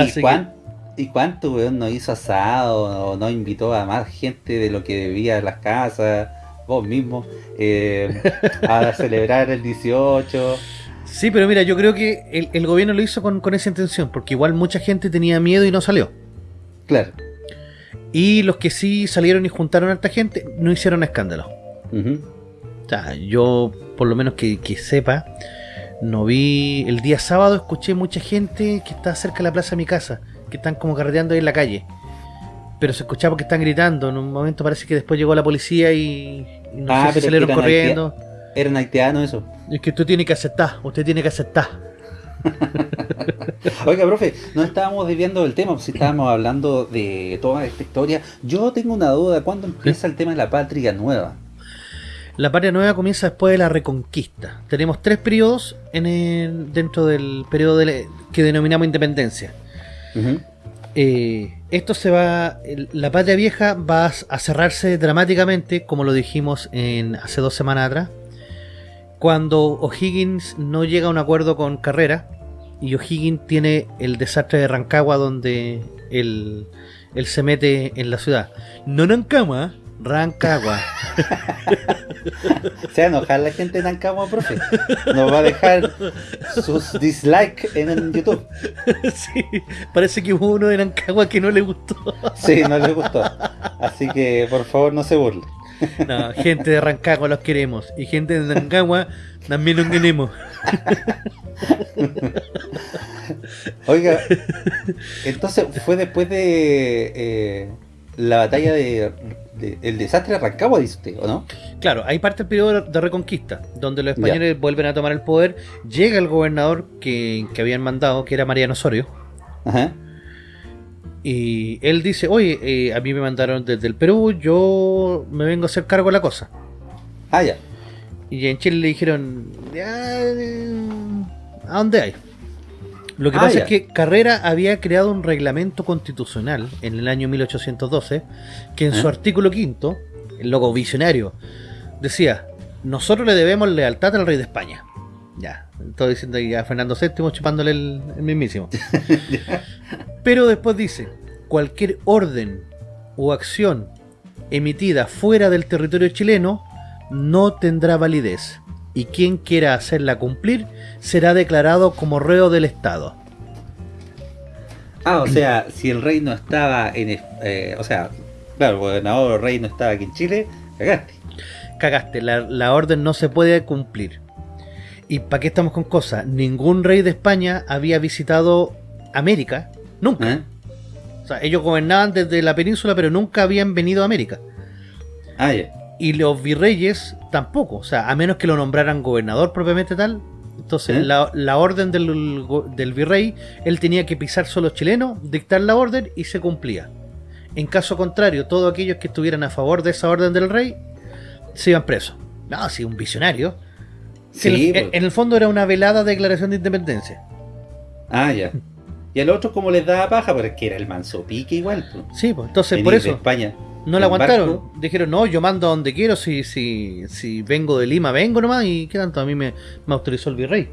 ¿Y, cuánto, weón, no hizo asado o no invitó a más gente de lo que debía a las casas? vos mismo, eh, a celebrar el 18. Sí, pero mira, yo creo que el, gobierno lo hizo con, esa intención, porque igual mucha gente tenía miedo y no salió. Claro. Y los que sí salieron y juntaron a esta gente, no hicieron escándalo. O sea, yo, por lo menos que, sepa, no vi. El día sábado escuché mucha gente que está cerca de la plaza de mi casa, que están como carreteando ahí en la calle. Pero se escuchaba que están gritando. En un momento parece que después llegó la policía y no ah, sé si salieron corriendo. Eran haitianos eso. Es que usted tiene que aceptar, usted tiene que aceptar. Oiga, profe, no estábamos desviando del tema, si estábamos hablando de toda esta historia. Yo tengo una duda, ¿cuándo empieza el tema de la patria nueva? La patria nueva comienza después de la reconquista. Tenemos tres periodos en el, dentro del periodo que denominamos independencia. Eh, esto se va, la patria vieja va a cerrarse dramáticamente, como lo dijimos en hace dos semanas atrás, cuando O'Higgins no llega a un acuerdo con Carrera y O'Higgins tiene el desastre de Rancagua donde él, él se mete en la ciudad. No Rancagua, Rancagua. Se va a enojar la gente de Rancagua, profe. Nos va a dejar sus dislikes en YouTube. Sí, parece que hubo uno de Rancagua que no le gustó. Sí, no le gustó. Así que por favor no se burle. No, gente de Rancagua los queremos. Y gente de Rancagua también los queremos. Oiga, entonces fue después de eh, la batalla de el desastre arrancaba, dice usted, ¿o no? Claro, hay parte del periodo de reconquista, donde los españoles vuelven a tomar el poder, llega el gobernador que, habían mandado, que era Mariano Osorio, Ajá. y él dice, oye, eh, a mí me mandaron desde el Perú, yo me vengo a hacer cargo de la cosa. Ah, ya. Y en Chile le dijeron, eh, ¿a dónde hay? Lo que ah, pasa es que Carrera había creado un reglamento constitucional en el año 1812 que en su ¿Eh? artículo quinto, el logo visionario, decía, nosotros le debemos lealtad al rey de España. Ya, estoy diciendo que a Fernando VII chupándole el, mismísimo. Pero después dice, cualquier orden o acción emitida fuera del territorio chileno no tendrá validez y quien quiera hacerla cumplir será declarado como reo del Estado. Ah, o sea, si el rey no estaba en... Eh, o sea, claro, el gobernador o rey no estaba aquí en Chile, cagaste. Cagaste, la, orden no se puede cumplir. ¿Y para qué estamos con cosas? Ningún rey de España había visitado América, nunca. ¿Eh? O sea, ellos gobernaban desde la península, pero nunca habían venido a América. Ah, ya y los virreyes tampoco, o sea, a menos que lo nombraran gobernador propiamente tal. Entonces, ¿Eh? la, orden del, virrey, él tenía que pisar solo chileno, dictar la orden y se cumplía. En caso contrario, todos aquellos que estuvieran a favor de esa orden del rey se iban presos. No, sí, un visionario. Sí, en, el, fondo era una velada declaración de independencia. Ah, ya. Y al otro como les daba paja, porque era el manso pique igual. Sí, pues entonces por eso. España. No la aguantaron. Dijeron, no, yo mando a donde quiero. Si, si, si vengo de Lima, vengo nomás. Y qué tanto, a mí me, me autorizó el virrey.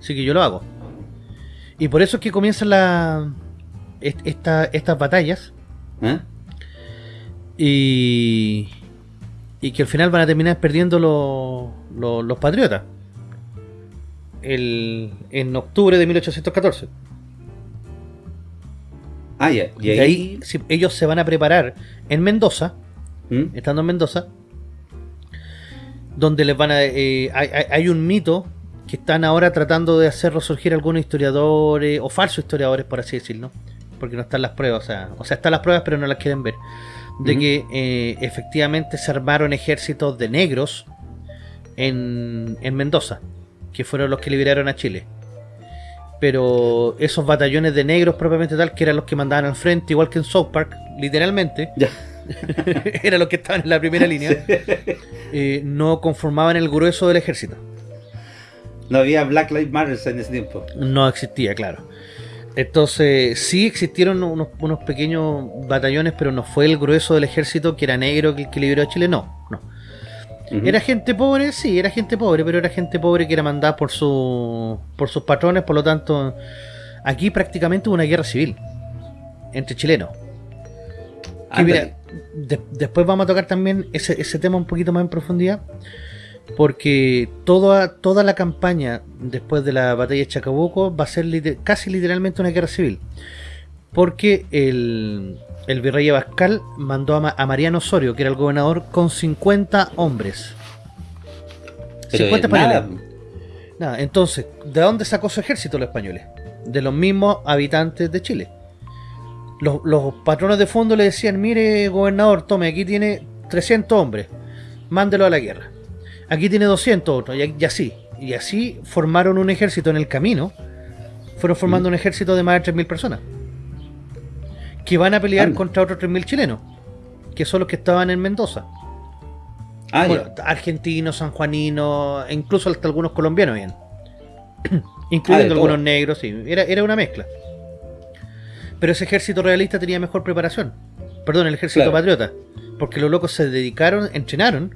Así que yo lo hago. Y por eso es que comienzan la, esta, estas batallas. ¿Eh? Y, y que al final van a terminar perdiendo los, los, patriotas. El, en octubre de 1814. Ah. Y ahí, ellos se van a preparar en Mendoza, ¿Mm? estando en Mendoza, donde les van a. Eh, hay, hay, un mito que están ahora tratando de hacer resurgir algunos historiadores, o falsos historiadores, por así decirlo, porque no están las pruebas, o sea, o sea, están las pruebas, pero no las quieren ver, de que eh, efectivamente se armaron ejércitos de negros en, en Mendoza, que fueron los que liberaron a Chile. Pero esos batallones de negros propiamente tal, que eran los que mandaban al frente, igual que en South Park, literalmente, eran los que estaban en la primera línea, eh, no conformaban el grueso del ejército. No había Black Lives Matter en ese tiempo. No existía, claro. Entonces, sí existieron unos, pequeños batallones, pero no fue el grueso del ejército que era negro que, que liberó a Chile, no, no. Era gente pobre, sí, era gente pobre, pero era gente pobre que era mandada por, su, por sus patrones, por lo tanto, aquí prácticamente hubo una guerra civil entre chilenos. después vamos a tocar también ese, ese tema un poquito más en profundidad, porque toda, toda la campaña después de la batalla de Chacabuco va a ser casi literalmente una guerra civil. Porque el, el virrey Abascal mandó a, Mariano Osorio, que era el gobernador, con 50 hombres. 50 españoles. Nada. entonces, ¿de dónde sacó su ejército los españoles? De los mismos habitantes de Chile. Los, los patronos de fondo le decían, mire gobernador, tome, aquí tiene 300 hombres, mándelo a la guerra aquí tiene 200 otros, y, así. Y así formaron un ejército en el camino. Fueron formando mm. un ejército de más de 3.000 personas. Que van a pelear contra otros 3.000 chilenos. Que son los que estaban en Mendoza. Ah, argentinos, sanjuaninos, incluso hasta algunos colombianos bien. Incluyendo ah, algunos negros, sí. Era, era una mezcla. Pero ese ejército realista tenía mejor preparación. Perdón, el ejército patriota. Porque los locos se dedicaron, entrenaron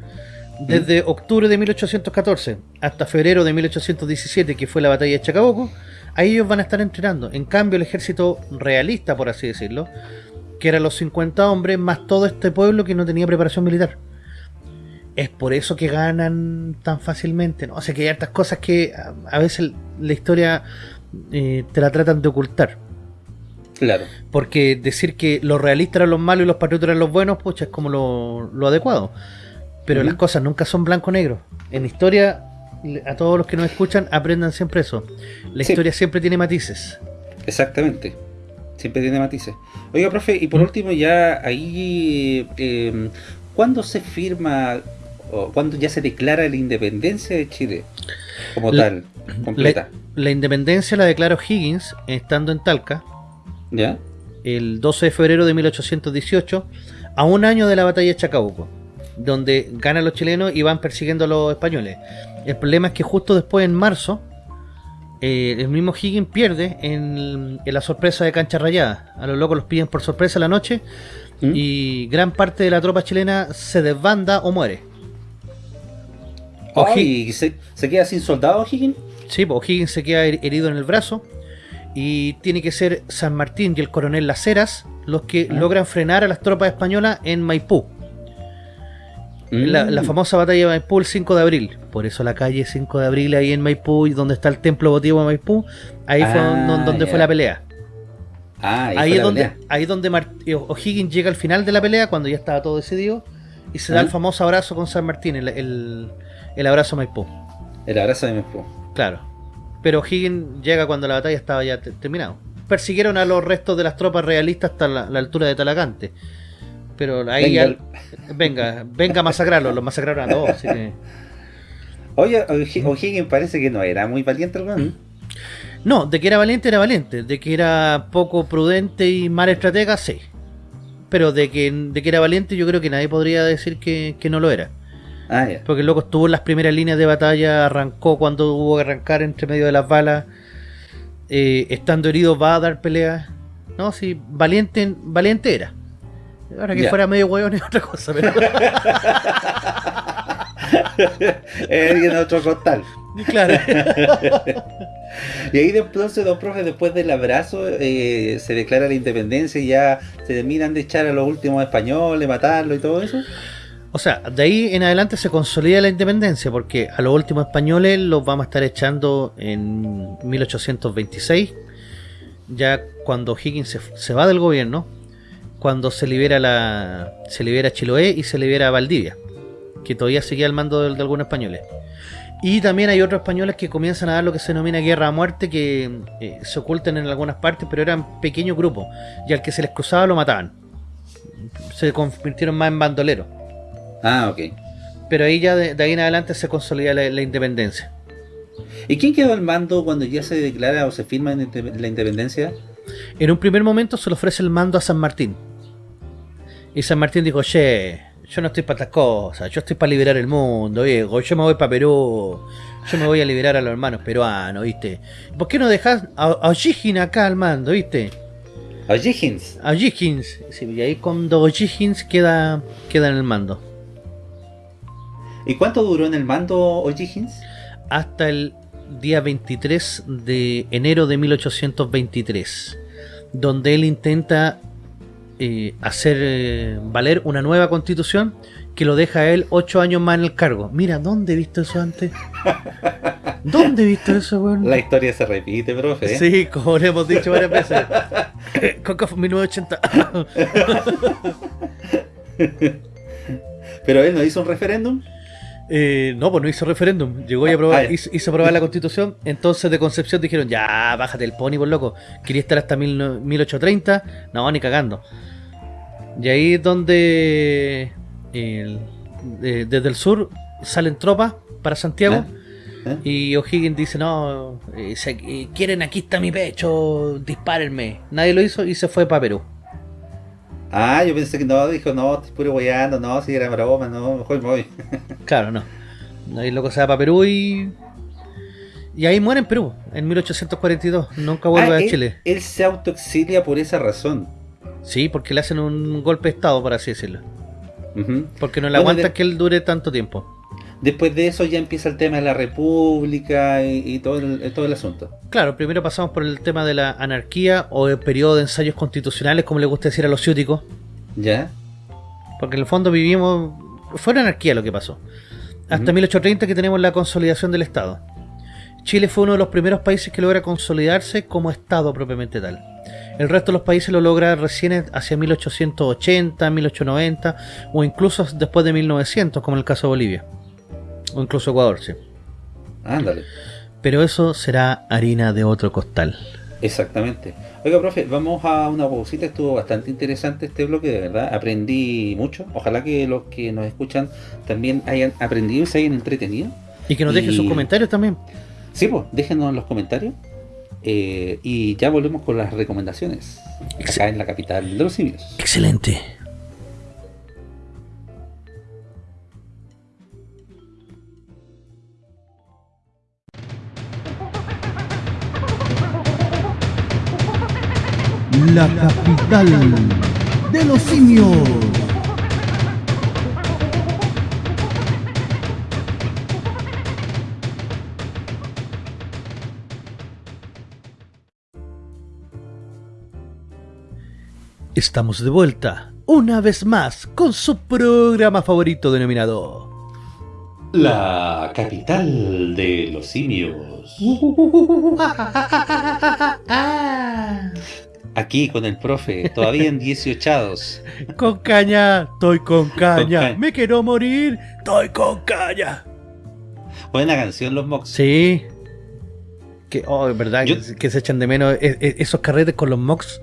desde octubre de 1814 hasta febrero de 1817, que fue la batalla de Chacabuco, ahí ellos van a estar entrenando. En cambio, el ejército realista, por así decirlo, que eran los 50 hombres, más todo este pueblo que no tenía preparación militar. Es por eso que ganan tan fácilmente, ¿no? O sea que hay hartas cosas que a, veces la historia eh, te la tratan de ocultar. Claro. Porque decir que los realistas eran los malos y los patriotas eran los buenos, pucha, es como lo, lo adecuado. Pero las cosas nunca son blanco-negro. En historia, a todos los que nos escuchan, aprendan siempre eso. La historia siempre tiene matices. Exactamente. Siempre tiene matices. Oiga, profe, y por último, ya ahí, eh, ¿cuándo se firma o cuándo ya se declara la independencia de Chile como tal, completa? La, independencia la declaró Higgins estando en Talca. ¿Ya? El 12 de febrero de 1818, a un año de la batalla de Chacabuco donde ganan los chilenos y van persiguiendo a los españoles. El problema es que justo después, en marzo, eh, el mismo Higgins pierde en, la sorpresa de cancha rayada. A los locos los piden por sorpresa la noche ¿Mm? y gran parte de la tropa chilena se desbanda o muere. ¿Y se, queda sin soldados Higgins? Sí, pues Higgins se queda herido en el brazo y tiene que ser San Martín y el coronel Las Heras los que ah. logran frenar a las tropas españolas en Maipú. La, mm. famosa batalla de Maipú el 5 de abril. Por eso la calle 5 de abril ahí en Maipú, y donde está el templo votivo de Maipú, ahí fue ah, donde fue la pelea. Ah, ahí, es donde, ahí donde O'Higgins llega al final de la pelea, cuando ya estaba todo decidido, y se da el famoso abrazo con San Martín, el, el, abrazo a Maipú. El abrazo de Maipú. Claro. Pero O'Higgins llega cuando la batalla estaba ya terminada. Persiguieron a los restos de las tropas realistas hasta la, la altura de Talagante pero ahí venga, venga, venga a masacrarlo, lo masacraron a todos. Así que... Oye, O'Higgins parece que no era muy valiente, hermano. No, de que era valiente, era valiente. De que era poco prudente y mal estratega, sí. Pero de que, de que era valiente, yo creo que nadie podría decir que, no lo era. Ah, Porque el loco estuvo en las primeras líneas de batalla, arrancó cuando hubo que arrancar entre medio de las balas. eh, estando herido va a dar pelea. No, sí, valiente, valiente era. Ahora que fuera medio hueón es otra cosa, pero. es alguien otro costal. Claro. y ahí entonces, dos profes, después del abrazo, eh, se declara la independencia y ya se terminan de echar a los últimos españoles, matarlo y todo eso. O sea, de ahí en adelante se consolida la independencia, porque a los últimos españoles los vamos a estar echando en 1826, ya cuando Higgins se, va del gobierno, cuando se libera la se libera Chiloé y se libera Valdivia, que todavía seguía al mando de, algunos españoles. Y también hay otros españoles que comienzan a dar lo que se denomina guerra a muerte, que eh, se ocultan en algunas partes, pero eran pequeños grupos, y al que se les cruzaba lo mataban. Se convirtieron más en bandoleros. Ah, ok. Pero ahí ya de, ahí en adelante se consolida la, independencia. ¿Y quién quedó al mando cuando ya se declara o se firma la independencia? En un primer momento se le ofrece el mando a San Martín. Y San Martín dijo, che, yo no estoy para estas cosas, yo estoy para liberar el mundo, viejo, yo me voy para Perú, yo me voy a liberar a los hermanos peruanos, ¿viste? ¿Por qué no dejas a, a acá al mando, ¿viste? A O'Higgins. O'Higgins, sí, y ahí cuando O'Higgins queda, queda en el mando. ¿Y cuánto duró en el mando O'Higgins? Hasta el día 23 de enero de 1823, donde él intenta eh, hacer eh, valer una nueva constitución que lo deja a él ocho años más en el cargo. Mira, ¿dónde he visto eso antes? ¿Dónde he visto eso, weón? La historia se repite, profe. Sí, como le hemos dicho varias veces. Coca 1980. Pero él no hizo un referéndum. Eh, no, pues no hizo referéndum. Llegó y ah, aprobó, ah, hizo, aprobar la constitución. Entonces de Concepción dijeron, ya, bájate el pony, por loco. Quería estar hasta 1830. No, ni cagando. Y ahí es donde desde el sur salen tropas para Santiago. ¿Eh? ¿Eh? Y O'Higgins dice, no, quieren aquí está mi pecho, dispárenme. Nadie lo hizo y se fue para Perú. Ah, yo pensé que no, dijo, no, estoy puro guayando, no, si era broma, no, mejor me voy. claro, no. Ahí loco se va para Perú y. Y ahí muere en Perú, en 1842. Nunca vuelve ah, a Chile. Él se autoexilia por esa razón. Sí, porque le hacen un golpe de estado, por así decirlo. Porque no le aguanta que él dure tanto tiempo. Después de eso ya empieza el tema de la república y, todo, el, todo el asunto. Claro, primero pasamos por el tema de la anarquía o el periodo de ensayos constitucionales, como le gusta decir a los ciúticos. Ya. Porque en el fondo vivimos... Fue una anarquía lo que pasó. Hasta 1830 que tenemos la consolidación del Estado. Chile fue uno de los primeros países que logra consolidarse como Estado propiamente tal. El resto de los países lo logra recién hacia 1880, 1890 o incluso después de 1900, como en el caso de Bolivia. O incluso Ecuador, sí. Ándale. Pero eso será harina de otro costal. Exactamente. Oiga, profe, vamos a una pausita. Estuvo bastante interesante este bloque, de verdad. Aprendí mucho. Ojalá que los que nos escuchan también hayan aprendido y se hayan entretenido. Y que nos dejen sus comentarios también. Sí, pues, déjenos en los comentarios. Eh, y ya volvemos con las recomendaciones. acá en la capital de los simios. Excelente. la capital de los simios. Estamos de vuelta, una vez más, con su programa favorito denominado... La capital de los simios. Aquí con el profe, todavía en 18 Con caña, estoy con caña. Me quiero morir, estoy con caña. Buena canción los Mox. Sí. Que, oh, verdad, que, se echan de menos e, e, esos carretes con los Mox.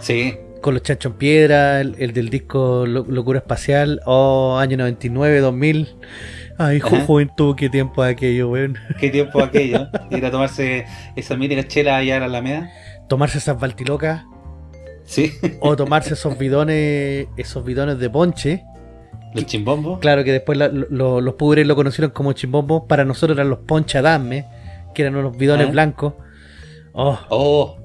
Sí. Con los chanchos en piedra, el, del disco Locura Espacial, o oh, año 99, 2000. Ay, juventud, qué tiempo aquello, weón. Qué tiempo aquello. Ir a tomarse esa mítica chela allá a la Alameda tomarse esas baltilocas. Sí. O tomarse esos bidones, esos bidones de ponche. Los chimbombos. Claro, que después los pudres lo conocieron como chimbombos. Para nosotros eran los ponchadame, que eran unos bidones ah. blancos. Oh. oh.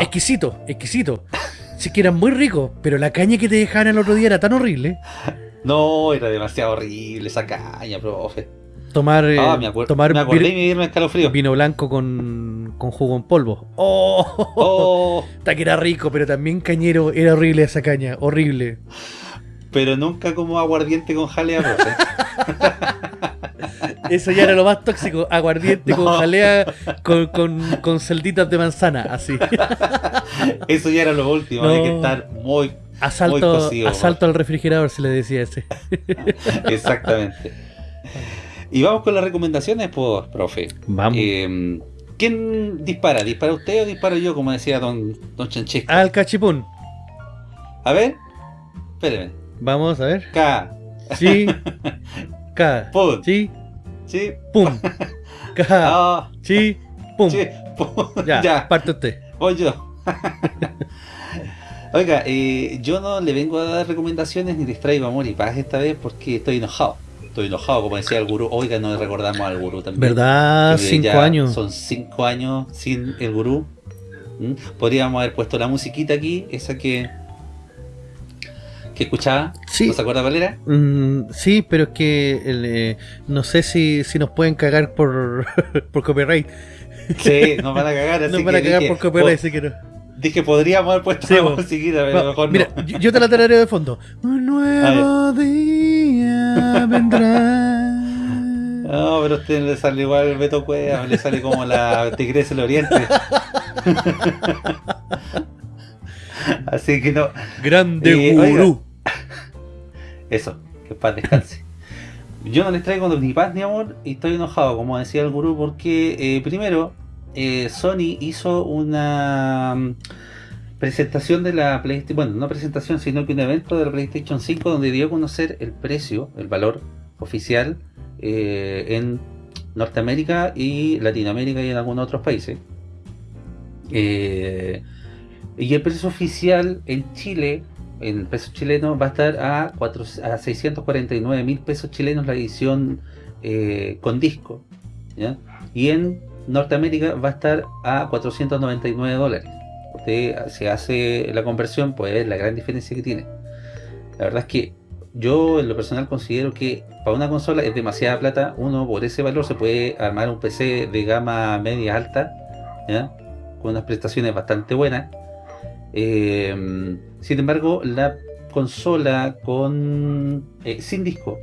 Exquisito, exquisito. Sí que eran muy ricos, pero la caña que te dejaban el otro día era tan horrible. No, era demasiado horrible esa caña, profe. Tomar, ah, me, tomar me acordé vino, y escalofrío. Vino blanco con, con jugo en polvo. ¡Oh! oh. Está que era rico, pero también cañero. Era horrible esa caña, horrible. Pero nunca como aguardiente con jalea, profe. Eso ya era lo más tóxico. Aguardiente con jalea, con, con, celditas de manzana, así. Eso ya era lo último. Hay que estar muy. Asalto, asalto al refrigerador, se le decía ese. Exactamente. Y vamos con las recomendaciones, pues, profe. Vamos. Eh, ¿Quién dispara? ¿Dispara usted o disparo yo, como decía don, don Chanchesco? Al cachipún. A ver. Espéreme. Vamos a ver. K. Sí. K. Pum. Sí. Sí. Pum. Sí. Pum. Sí. Ya, ya. Parte usted. Voy yo. Oiga, eh, yo no le vengo a dar recomendaciones ni distraigo amor y paz esta vez porque estoy enojado. Estoy enojado, como decía el gurú. Oiga, no le recordamos al gurú también. ¿Verdad? cinco años. Son cinco años sin el gurú. ¿Mm? Podríamos haber puesto la musiquita aquí, esa que que escuchaba. Sí. ¿No se acuerda cuál era? Mm, sí, pero es que eh, no sé si, si nos pueden cagar por, por copyright. Sí, nos van a cagar. Así nos van a cagar por copyright, así que no. Dije, podríamos haber puesto la musiquita, pero mejor mira, no. Yo te la tarareo de fondo. Un nuevo día vendrá. No, pero a usted le sale igual el Beto Cueva, le sale como la Tigresa del Oriente. Así que no. Grande eh, gurú. eso, que paz descanse. Yo no les traigo ni paz ni amor y estoy enojado, como decía el gurú, porque eh, primero eh, Sony hizo una mm, presentación de la PlayStation, bueno, no presentación, sino que un evento de la PlayStation 5 donde dio a conocer el precio, el valor oficial en Norteamérica y Latinoamérica y en algunos otros países. Eh, y el precio oficial en Chile, en pesos chilenos, va a estar a, 4, a 649 mil pesos chilenos la edición eh, con disco. Y en Norteamérica va a estar a 499 dólares. Usted se hace la conversión, pues ver la gran diferencia que tiene. La verdad es que yo en lo personal considero que para una consola es demasiada plata. Uno por ese valor se puede armar un PC de gama media alta, con unas prestaciones bastante buenas eh, sin embargo, la consola con eh, sin disco,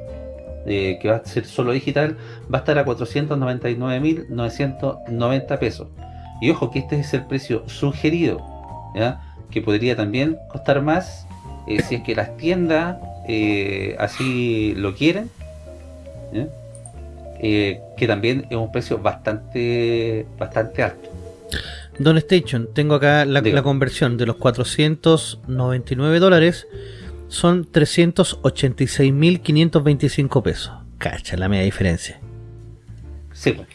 eh, que va a ser solo digital, va a estar a 499.990 pesos. Y ojo que este es el precio sugerido, que podría también costar más si es que las tiendas así lo quieren. que también es un precio bastante bastante alto. Don Station, tengo acá la, conversión de los 499 dólares son 386.525 pesos. Cacha, la media diferencia. Sí, pues,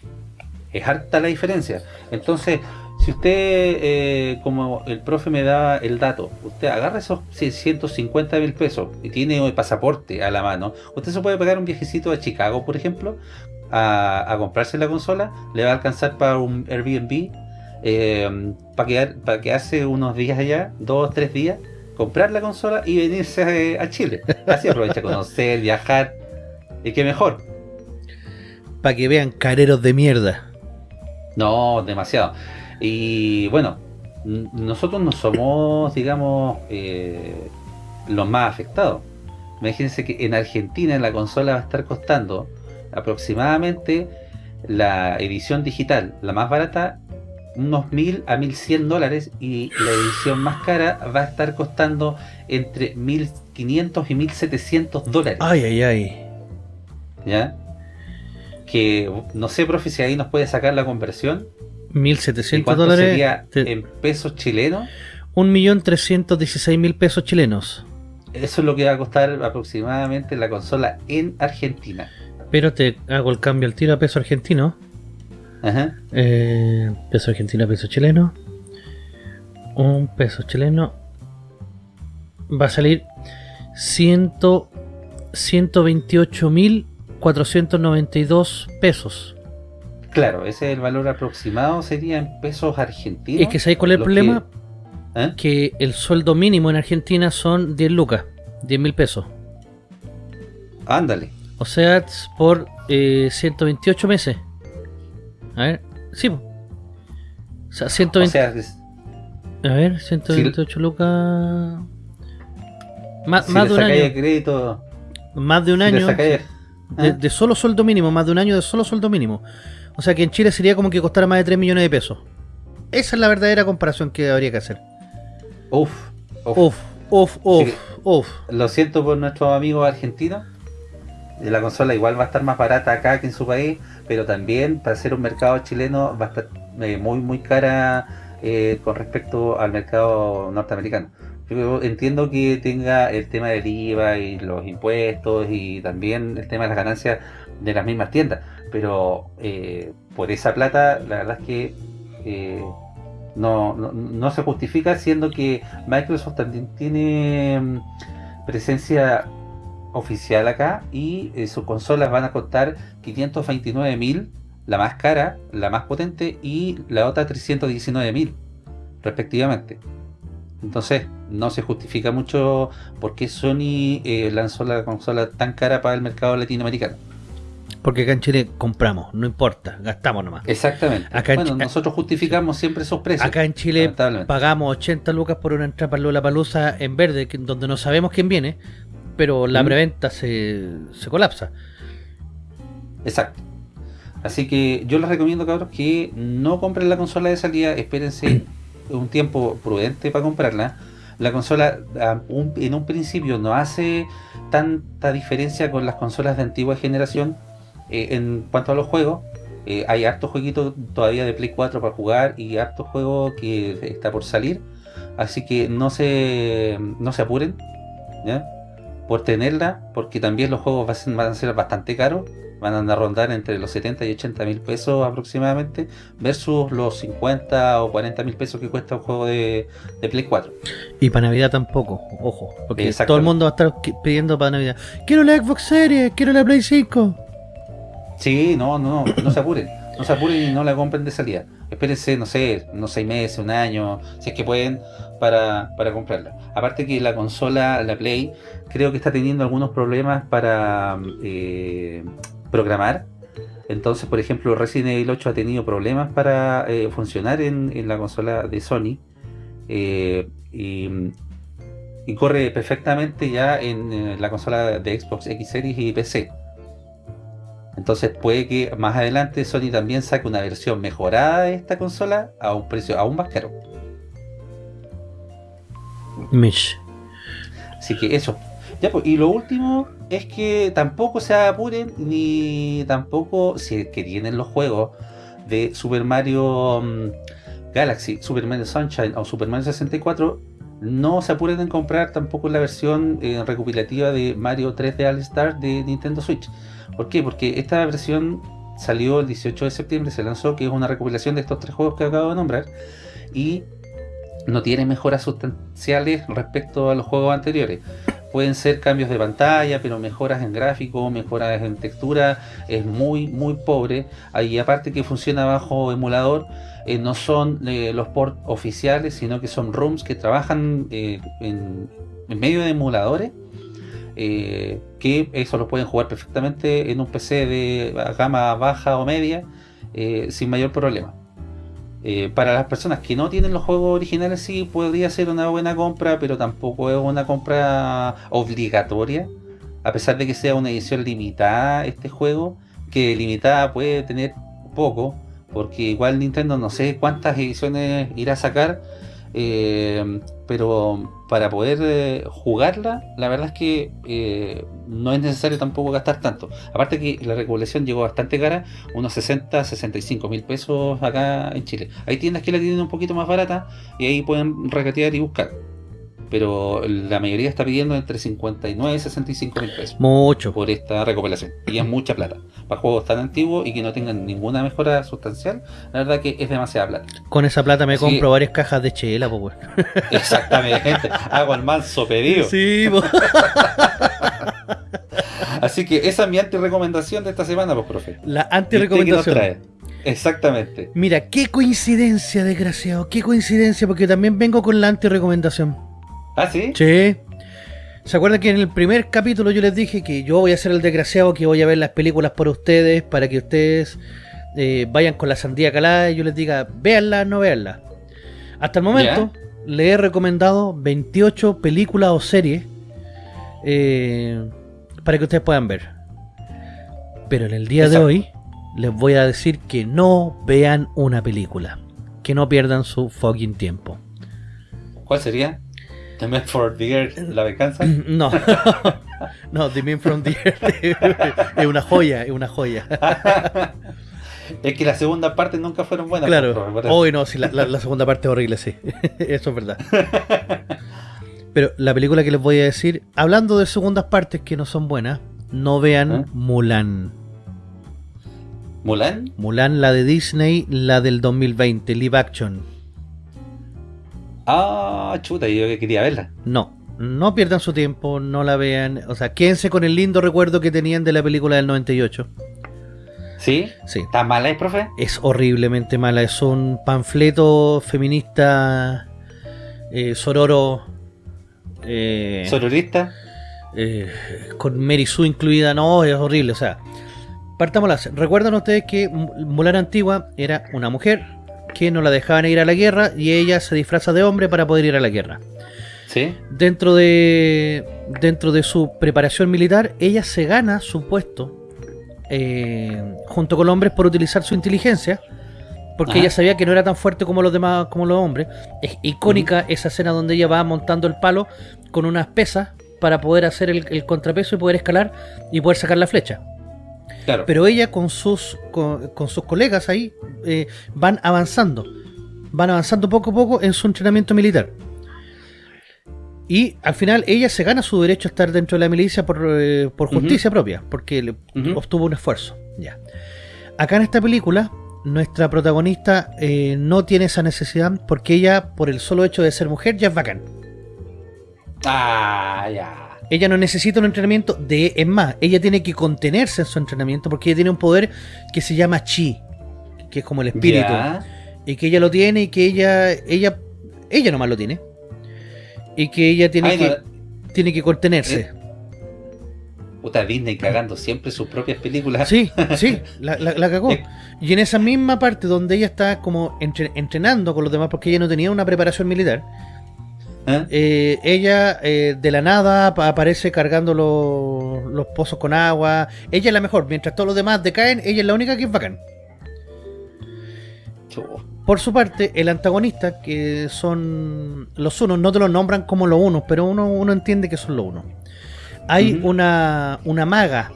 es harta la diferencia. Entonces, si usted, eh, como el profe me da el dato, usted agarra esos 650 mil pesos y tiene el pasaporte a la mano, usted se puede pagar un viajecito a Chicago, por ejemplo, a, a comprarse la consola, le va a alcanzar para un Airbnb eh, para, quedar, para quedarse unos días allá, dos, tres días, comprar la consola y venirse a, Chile. Así aprovecha conocer, viajar, y que mejor. Para que vean careros de mierda. No, demasiado. Y bueno, nosotros no somos, digamos, eh, los más afectados. Imagínense que en Argentina la consola va a estar costando aproximadamente la edición digital, la más barata, unos mil a 1100 dólares y la edición más cara va a estar costando entre 1500 y 1700 dólares. Ay, ay, ay. ¿Ya? Que no sé, profe, si ahí nos puede sacar la conversión. 1700 dólares. sería en pesos chilenos? 1.316.000 pesos chilenos. Eso es lo que va a costar aproximadamente la consola en Argentina. Pero te hago el cambio al tiro a peso argentino. Eh, peso argentino, peso chileno. Un peso chileno va a salir 128.492 pesos. Claro, ese es el valor aproximado, sería en pesos argentinos. Es que ¿sabes cuál es el problema? ¿Eh? Que, el sueldo mínimo en Argentina son 10 lucas, 10 mil pesos. Ándale. O sea, por 128 eh, meses. A ver, sí. O sea, 120... A ver, 128 lucas... Más, más de un año. Crédito, más de un año. ¿eh? De, solo sueldo mínimo, más de un año de solo sueldo mínimo. O sea que en Chile sería como que costara más de 3 millones de pesos. Esa es la verdadera comparación que habría que hacer. Uf, uf, uf, uf, uf. Lo siento por nuestros amigos argentinos. La consola igual va a estar más barata acá que en su país, pero también para ser un mercado chileno va a estar eh, muy muy cara eh, con respecto al mercado norteamericano. Yo entiendo que tenga el tema del IVA y los impuestos y también el tema de las ganancias de las mismas tiendas, pero eh, por esa plata la verdad es que no, no, se justifica siendo que Microsoft también tiene mm, presencia oficial acá y eh, sus consolas van a costar 529.000 la más cara, la más potente y la otra 319.000 respectivamente entonces no se justifica mucho por qué Sony eh, lanzó la consola tan cara para el mercado latinoamericano. Porque acá en Chile compramos, no importa, gastamos nomás. Exactamente. bueno, nosotros justificamos siempre esos precios. Acá en Chile pagamos 80 lucas por una entrada para Lola Palusa en verde, donde no sabemos quién viene, pero la preventa se, se colapsa. Exacto. Así que yo les recomiendo, cabros, que no compren la consola de salida, espérense un tiempo prudente para comprarla. La consola en un principio no hace tanta diferencia con las consolas de antigua generación eh, en cuanto a los juegos. Eh, hay hartos jueguitos todavía de Play 4 para jugar y hartos juegos que está por salir. Así que no se, no se apuren por tenerla, porque también los juegos van a ser bastante caros van a rondar entre los 70 y 80 mil pesos aproximadamente, versus los 50 o 40 mil pesos que cuesta un juego de, Play 4. Y para Navidad tampoco, ojo, porque todo el mundo va a estar pidiendo para Navidad. Quiero la Xbox Series, quiero la Play 5. Sí, no, no, no, se apuren. No se apuren y no la compren de salida. Espérense, no sé, unos 6 meses, un año, si es que pueden, para, comprarla. Aparte que la consola, la Play, creo que está teniendo algunos problemas para eh, programar. Entonces, por ejemplo, Resident Evil 8 ha tenido problemas para eh, funcionar en, la consola de Sony. Eh, y, corre perfectamente ya en, la consola de Xbox X Series y PC. Entonces puede que más adelante Sony también saque una versión mejorada de esta consola a un precio aún más caro. Mish. Así que eso. Pues, y lo último es que tampoco se apuren ni tampoco si que tienen los juegos de Super Mario mm, Galaxy, Super Mario Sunshine o Super Mario 64 no se apuren en comprar tampoco la versión eh, recopilativa de Mario 3D All Star de Nintendo Switch. ¿Por qué? Porque esta versión salió el 18 de septiembre, se lanzó, que es una recopilación de estos tres juegos que acabo de nombrar y no tiene mejoras sustanciales respecto a los juegos anteriores pueden ser cambios de pantalla, pero mejoras en gráfico, mejoras en textura, es muy muy pobre. Ahí aparte que funciona bajo emulador, eh, no son eh, los ports oficiales, sino que son ROMs que trabajan eh, en, medio de emuladores, que eso lo pueden jugar perfectamente en un PC de gama baja o media, sin mayor problema. Eh, para las personas que no tienen los juegos originales sí podría ser una buena compra, pero tampoco es una compra obligatoria. A pesar de que sea una edición limitada este juego, que limitada puede tener poco, porque igual Nintendo no sé cuántas ediciones irá a sacar, eh, pero para poder eh, jugarla, la verdad es que eh, no es necesario tampoco gastar tanto. Aparte que la recopilación llegó bastante cara, unos 60, 65 mil pesos acá en Chile. Hay tiendas que la tienen un poquito más barata y ahí pueden regatear y buscar pero la mayoría está pidiendo entre 59 y 65 mil pesos. Mucho. Por esta recopilación. Y es mucha plata. Para juegos tan antiguos y que no tengan ninguna mejora sustancial, la verdad que es demasiada plata. Con esa plata me compro varias cajas de chela, pues Exactamente. Hago el manso pedido. Sí, Así que esa es mi anti-recomendación de esta semana, pues, profe. La anti-recomendación. Exactamente. Mira, qué coincidencia, desgraciado. Qué coincidencia, porque también vengo con la anti-recomendación. ¿Ah, sí? Sí. ¿Se acuerdan que en el primer capítulo yo les dije que yo voy a ser el desgraciado que voy a ver las películas por ustedes para que ustedes eh, vayan con la sandía calada y yo les diga, véanla, no véanla? Hasta el momento le he recomendado 28 películas o series eh, para que ustedes puedan ver. Pero en el día de hoy les voy a decir que no vean una película. Que no pierdan su fucking tiempo. ¿Cuál sería? ¿The Man from the Earth, la venganza? No, no, The Man from the Earth es una joya, es una joya. es que la segunda parte nunca fueron buenas. Claro, hoy no, sí, la, segunda parte es horrible, sí. Eso es verdad. Pero la película que les voy a decir, hablando de segundas partes que no son buenas, no vean ¿Eh? Mulan. ¿Mulan? Mulan, la de Disney, la del 2020, live action. Ah, chuta, yo que quería verla. No, no pierdan su tiempo, no la vean. O sea, quédense con el lindo recuerdo que tenían de la película del 98. ¿Sí? Sí. ¿Está mala, es, profe? Es horriblemente mala. Es un panfleto feminista eh, sororo. Eh, ¿Sororista? Eh, con Mary Sue incluida. No, es horrible. O sea, Partamos Recuerdan ustedes que Mulan Antigua era una mujer que no la dejaban ir a la guerra y ella se disfraza de hombre para poder ir a la guerra. ¿Sí? Dentro de, dentro de su preparación militar, ella se gana su puesto eh, junto con los hombres por utilizar su inteligencia. Porque ella sabía que no era tan fuerte como los demás, como los hombres. Es icónica esa escena donde ella va montando el palo con unas pesas para poder hacer el contrapeso y poder escalar y poder sacar la flecha. Pero ella con sus, con, sus colegas ahí eh, van avanzando. Van avanzando poco a poco en su entrenamiento militar. Y al final ella se gana su derecho a estar dentro de la milicia por, eh, justicia propia, porque obtuvo un esfuerzo. Ya. Acá en esta película, nuestra protagonista eh, no tiene esa necesidad porque ella, por el solo hecho de ser mujer, ya es bacán. Ah, ya. Ella no necesita un entrenamiento de... Es más, ella tiene que contenerse en su entrenamiento porque ella tiene un poder que se llama chi, que es como el espíritu. Y que ella lo tiene y que ella... Ella, ella nomás lo tiene. Y que ella tiene, que, tiene que contenerse. ¿Eh? Puta Disney cagando siempre sus propias películas. Sí, sí, la, la, cagó. Eh. Y en esa misma parte donde ella está como entrenando con los demás porque ella no tenía una preparación militar, ¿Eh? Eh, ella eh, de la nada aparece cargando los, pozos con agua. Ella es la mejor, mientras todos los demás decaen, ella es la única que es bacán. Por su parte, el antagonista, que son los unos, no te los nombran como los unos, pero uno, uno entiende que son los unos. Hay una, una maga.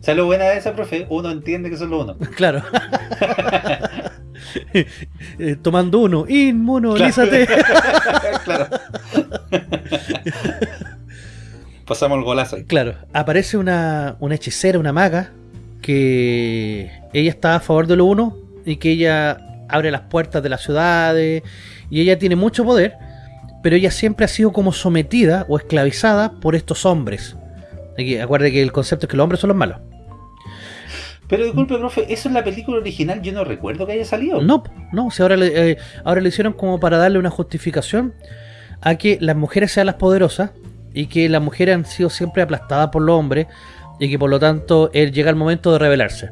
¿Sabes lo buena de esa, profe? Uno entiende que son los unos. Claro. Eh, tomando uno, inmunolízate. Claro. Pasamos el golazo. Claro, aparece una, una hechicera, una maga, que ella está a favor de lo uno y que ella abre las puertas de las ciudades y ella tiene mucho poder, pero ella siempre ha sido como sometida o esclavizada por estos hombres. acuerde que el concepto es que los hombres son los malos. Pero disculpe, profe, ¿eso es la película original? Yo no recuerdo que haya salido. No, no, si ahora, le, eh, ahora le hicieron como para darle una justificación a que las mujeres sean las poderosas y que las mujeres han sido siempre aplastadas por los hombres y que por lo tanto él llega el momento de rebelarse.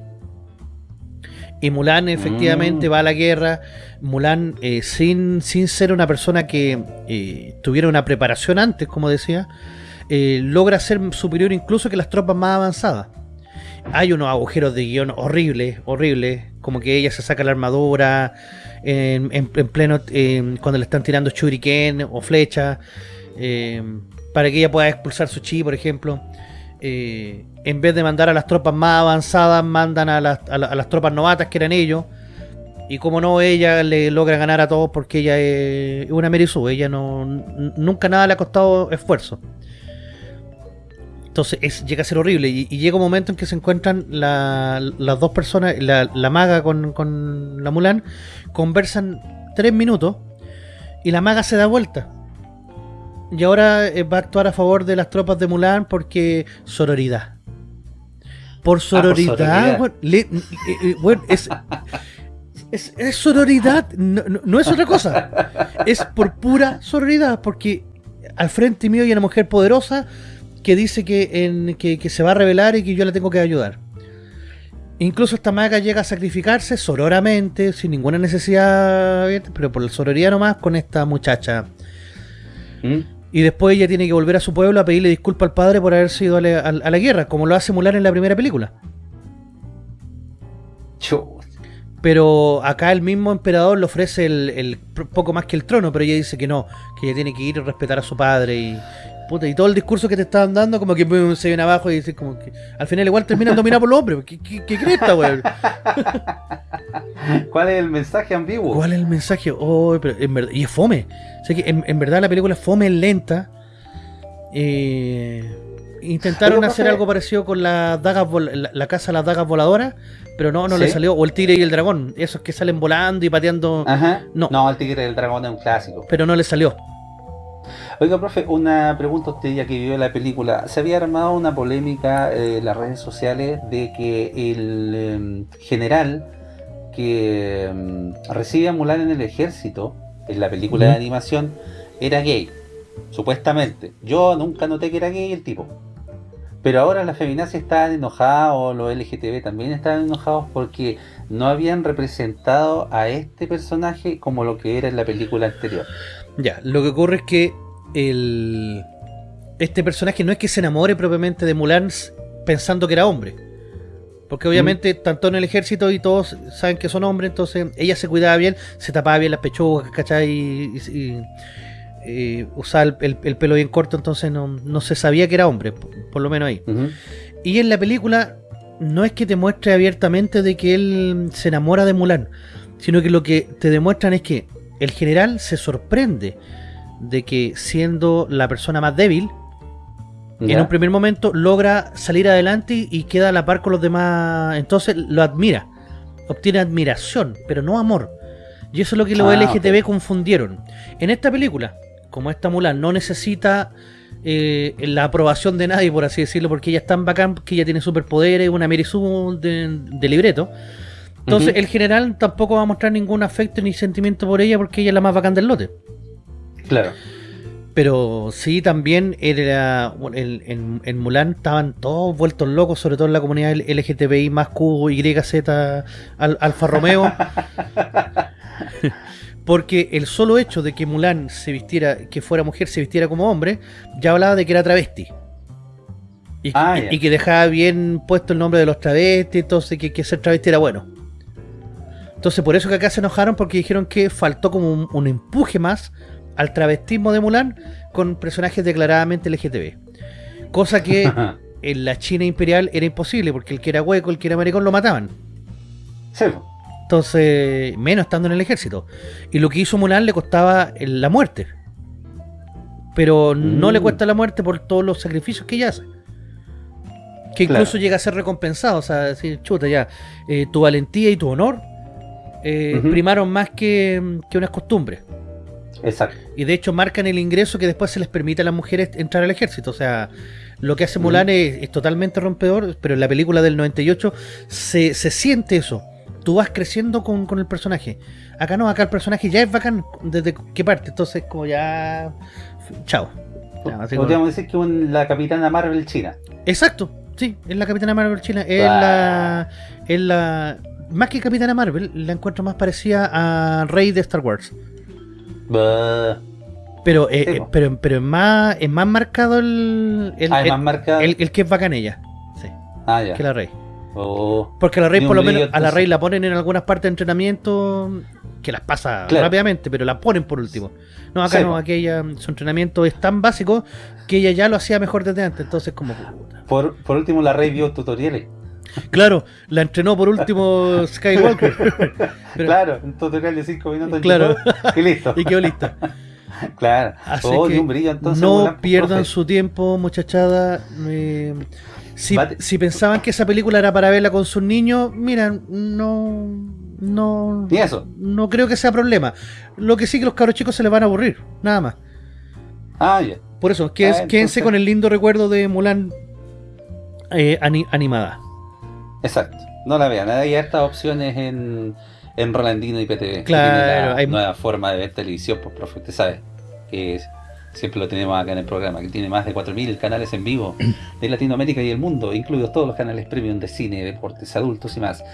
Y Mulan efectivamente mm. va a la guerra. Mulan, eh, sin, sin ser una persona que eh, tuviera una preparación antes, como decía, logra ser superior incluso que las tropas más avanzadas hay unos agujeros de guion horribles, horribles, como que ella se saca la armadura en, pleno, cuando le están tirando shuriken o flecha, em, para que ella pueda expulsar su chi, por ejemplo. Eh, en vez de mandar a las tropas más avanzadas, mandan a las, tropas novatas que eran ellos. Y como no, ella le logra ganar a todos porque ella es una Merisu, ella no nunca nada le ha costado esfuerzo. Entonces llega a ser horrible y, llega un momento en que se encuentran las dos personas, la, maga con, la Mulan, conversan tres minutos y la maga se da vuelta. Y ahora eh, va a actuar a favor de las tropas de Mulan porque sororidad. Por sororidad, bueno, es, es, sororidad, no, es otra cosa. Es por pura sororidad, porque al frente mío hay una mujer poderosa que dice que, en, que, se va a revelar y que yo la tengo que ayudar. Incluso esta maga llega a sacrificarse sororamente, sin ninguna necesidad, pero por la sororidad nomás, con esta muchacha. ¿Mm? Y después ella tiene que volver a su pueblo a pedirle disculpas al padre por haber sido a la, guerra, como lo hace Mulan en la primera película. Pero acá el mismo emperador le ofrece el, poco más que el trono, pero ella dice que no, que ella tiene que ir y respetar a su padre y, y todo el discurso que te estaban dando, como que se viene abajo y dice como que al final igual terminan dominados por los hombres. ¿Qué, qué, qué cresta, weón? ¿Cuál es el mensaje ambiguo? ¿Cuál es el mensaje? Oh, pero en verdad, y es fome. O que en, verdad la película es fome, es lenta. Eh, intentaron hacer algo parecido con la, dagas la, casa de las dagas voladoras, pero no, no le salió. O el tigre y el dragón, esos que salen volando y pateando. Ajá. No. no, el tigre y el dragón es un clásico. Pero no le salió. Oiga, profe, una pregunta a usted ya que vio la película. Se había armado una polémica eh, en las redes sociales de que el em, general que em, recibe a Mulan en el ejército, en la película de animación, era gay, supuestamente. Yo nunca noté que era gay el tipo. Pero ahora las feminazis estaban enojadas, o los LGTB también estaban enojados porque no habían representado a este personaje como lo que era en la película anterior. Ya, lo que ocurre es que el este personaje no es que se enamore propiamente de Mulan pensando que era hombre. Porque obviamente mm. tanto en el ejército y todos saben que son hombres, entonces ella se cuidaba bien, se tapaba bien las pechugas, ¿cachai? Y, usaba el, pelo bien corto, entonces no, se sabía que era hombre, por, lo menos ahí. Y en la película no es que te muestre abiertamente de que él se enamora de Mulan, sino que lo que te demuestran es que el general se sorprende de que siendo la persona más débil, en un primer momento logra salir adelante y queda a la par con los demás. Entonces lo admira. Obtiene admiración, pero no amor. Y eso es lo que los ah, LGTB confundieron. En esta película, como esta Mulan no necesita eh, la aprobación de nadie, por así decirlo, porque ella es tan bacán que ella tiene superpoderes, una de, de libreto. Entonces el general tampoco va a mostrar ningún afecto ni sentimiento por ella porque ella es la más bacán del lote. Claro. Pero sí, también era en, en, Mulan estaban todos vueltos locos, sobre todo en la comunidad LGTBI más Q, Y, Z, Alfa Romeo. Porque el solo hecho de que Mulan se vistiera, que fuera mujer, se vistiera como hombre, ya hablaba de que era travesti. Y, ah, que dejaba bien puesto el nombre de los travestis, entonces que, que ser travesti era bueno. Entonces por eso que acá se enojaron porque dijeron que faltó como un, empuje más al travestismo de Mulan con personajes declaradamente LGTB. Cosa que en la China imperial era imposible porque el que era hueco, el que era maricón lo mataban. Sí. Entonces, menos estando en el ejército. Y lo que hizo Mulan le costaba la muerte. Pero no le mm. cuesta la muerte por todos los sacrificios que ella hace. Que incluso llega a ser recompensado. O sea, decir, chuta, ya, eh, tu valentía y tu honor eh, primaron más que, que unas costumbres. Exacto. Y de hecho marcan el ingreso que después se les permite a las mujeres entrar al ejército. O sea, lo que hace Mulan es, totalmente rompedor, pero en la película del 98 se, se siente eso. Tú vas creciendo con, el personaje. Acá no, acá el personaje ya es bacán desde qué parte. Entonces, como ya... Chao. Podríamos decir que es la capitana Marvel china. Exacto, sí, es la capitana Marvel china. Es la... Es la más que Capitana Marvel, la encuentro más parecida a Rey de Star Wars. Pero, eh, eh, pero, pero es más, es más marcado el, el, ah, el, el, que es bacán ella. Sí. Ah, ya. Que la Rey. Oh. Porque la Rey, por lo menos, a la Rey la ponen en algunas partes de entrenamiento que las pasa rápidamente, pero la ponen por último. No, acá no, aquella su entrenamiento es tan básico que ella ya lo hacía mejor desde antes, entonces como Por, por último, la Rey vio tutoriales. Claro, la entrenó por último Skywalker. claro, un tutorial de 5 minutos. Claro. Y listo. y quedó lista. Claro. Así oh, que no pierdan su tiempo, muchachada. si, pensaban que esa película era para verla con sus niños, mira, no, no, ¿Y eso? no creo que sea problema. Lo que sí que los cabros chicos se les van a aburrir, nada más. Ah, ya. Por eso, quédense, ah, con el lindo recuerdo de Mulan eh, animada. Exacto. No la vean. Hay estas opciones en, en Rolandino y PTV. Claro. hay nueva forma de ver televisión, pues, profe. Usted sabe que siempre lo tenemos acá en el programa, que tiene más de 4.000 canales en vivo de Latinoamérica y el mundo, incluidos todos los canales premium de cine, deportes, adultos y más.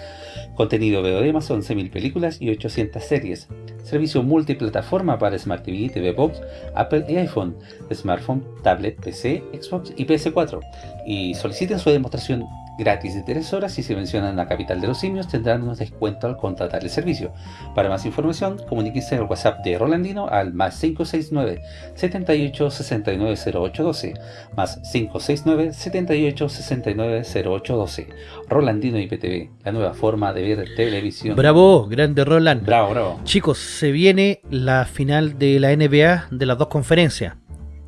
Contenido VOD más 11.000 películas y 800 series. Servicio multiplataforma para Smart TV, TV Box, Apple y iPhone, smartphone, tablet, PC, Xbox y PS4. Y soliciten su demostración gratis de 3 horas y si mencionan la capital de los simios tendrán un descuento al contratar el servicio. Para más información, comuníquense al WhatsApp de Rolandino al más 569 78 69 0812 más 569 78 69 0812 Rolandino IPTV, la nueva forma de ver televisión. Bravo, grande Roland. Bravo, bravo. Chicos, se viene la final de la NBA de las dos conferencias.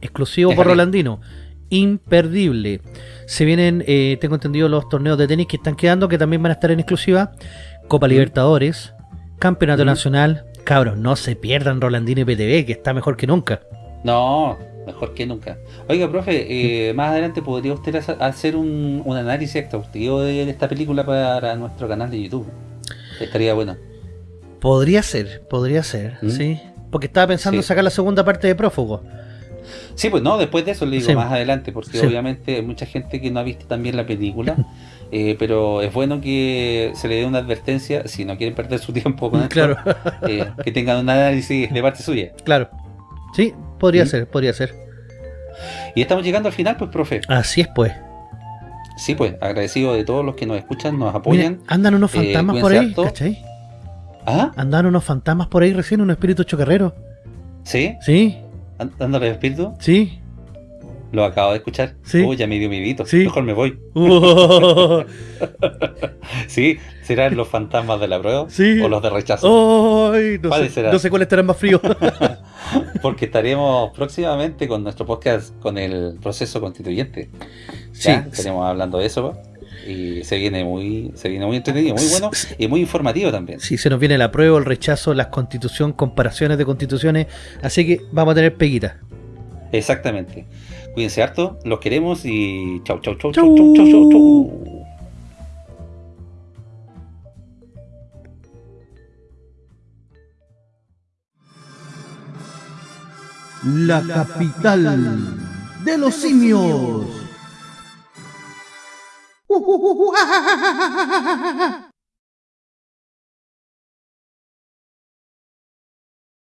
Exclusivo por Rolandino. Imperdible. Se vienen, eh, tengo entendido, los torneos de tenis que están quedando, que también van a estar en exclusiva. Copa Libertadores, Campeonato Nacional. Cabros, no se pierdan Rolandino y PTV, que está mejor que nunca. No, mejor que nunca. Oiga, profe, eh, más adelante podría usted hacer un, análisis exhaustivo de esta película para nuestro canal de YouTube. Estaría bueno. Podría ser, podría ser, sí. Porque estaba pensando en sacar la segunda parte de Prófugo. Sí, pues no, después de eso le digo más adelante, porque obviamente hay mucha gente que no ha visto también la película, eh, pero es bueno que se le dé una advertencia, si no quieren perder su tiempo con claro. Eh, que tengan un análisis de parte suya. Claro, sí, podría ¿Mm? ser, podría ser. Y estamos llegando al final, pues, profe. Así es, pues. Sí, pues, agradecido de todos los que nos escuchan, nos apoyan. andan unos eh, fantasmas por ahí, ¿cachai? ¿Ah? Andan unos fantasmas por ahí recién, un espíritu chocarrero. ¿Sí? Sí. ¿Dándole espíritu? Sí. Lo acabo de escuchar. Sí. Uy, ya me dio mi vito. Sí. Mejor me voy. sí, ¿serán los fantasmas de la prueba? Sí. ¿O los de rechazo? Ay, no, sé, no sé cuál estará más frío. Porque estaremos próximamente con nuestro podcast con el proceso constituyente. Sí. Estaremos hablando de eso y se viene muy se viene muy entretenido, muy bueno y muy informativo también. Sí, se nos viene la prueba, el rechazo, las constitución, comparaciones de constituciones, así que vamos a tener peguita. Exactamente. Cuídense harto, los queremos y chau chau chau chau chau chau chau. chau. La capital de los simios. 우와!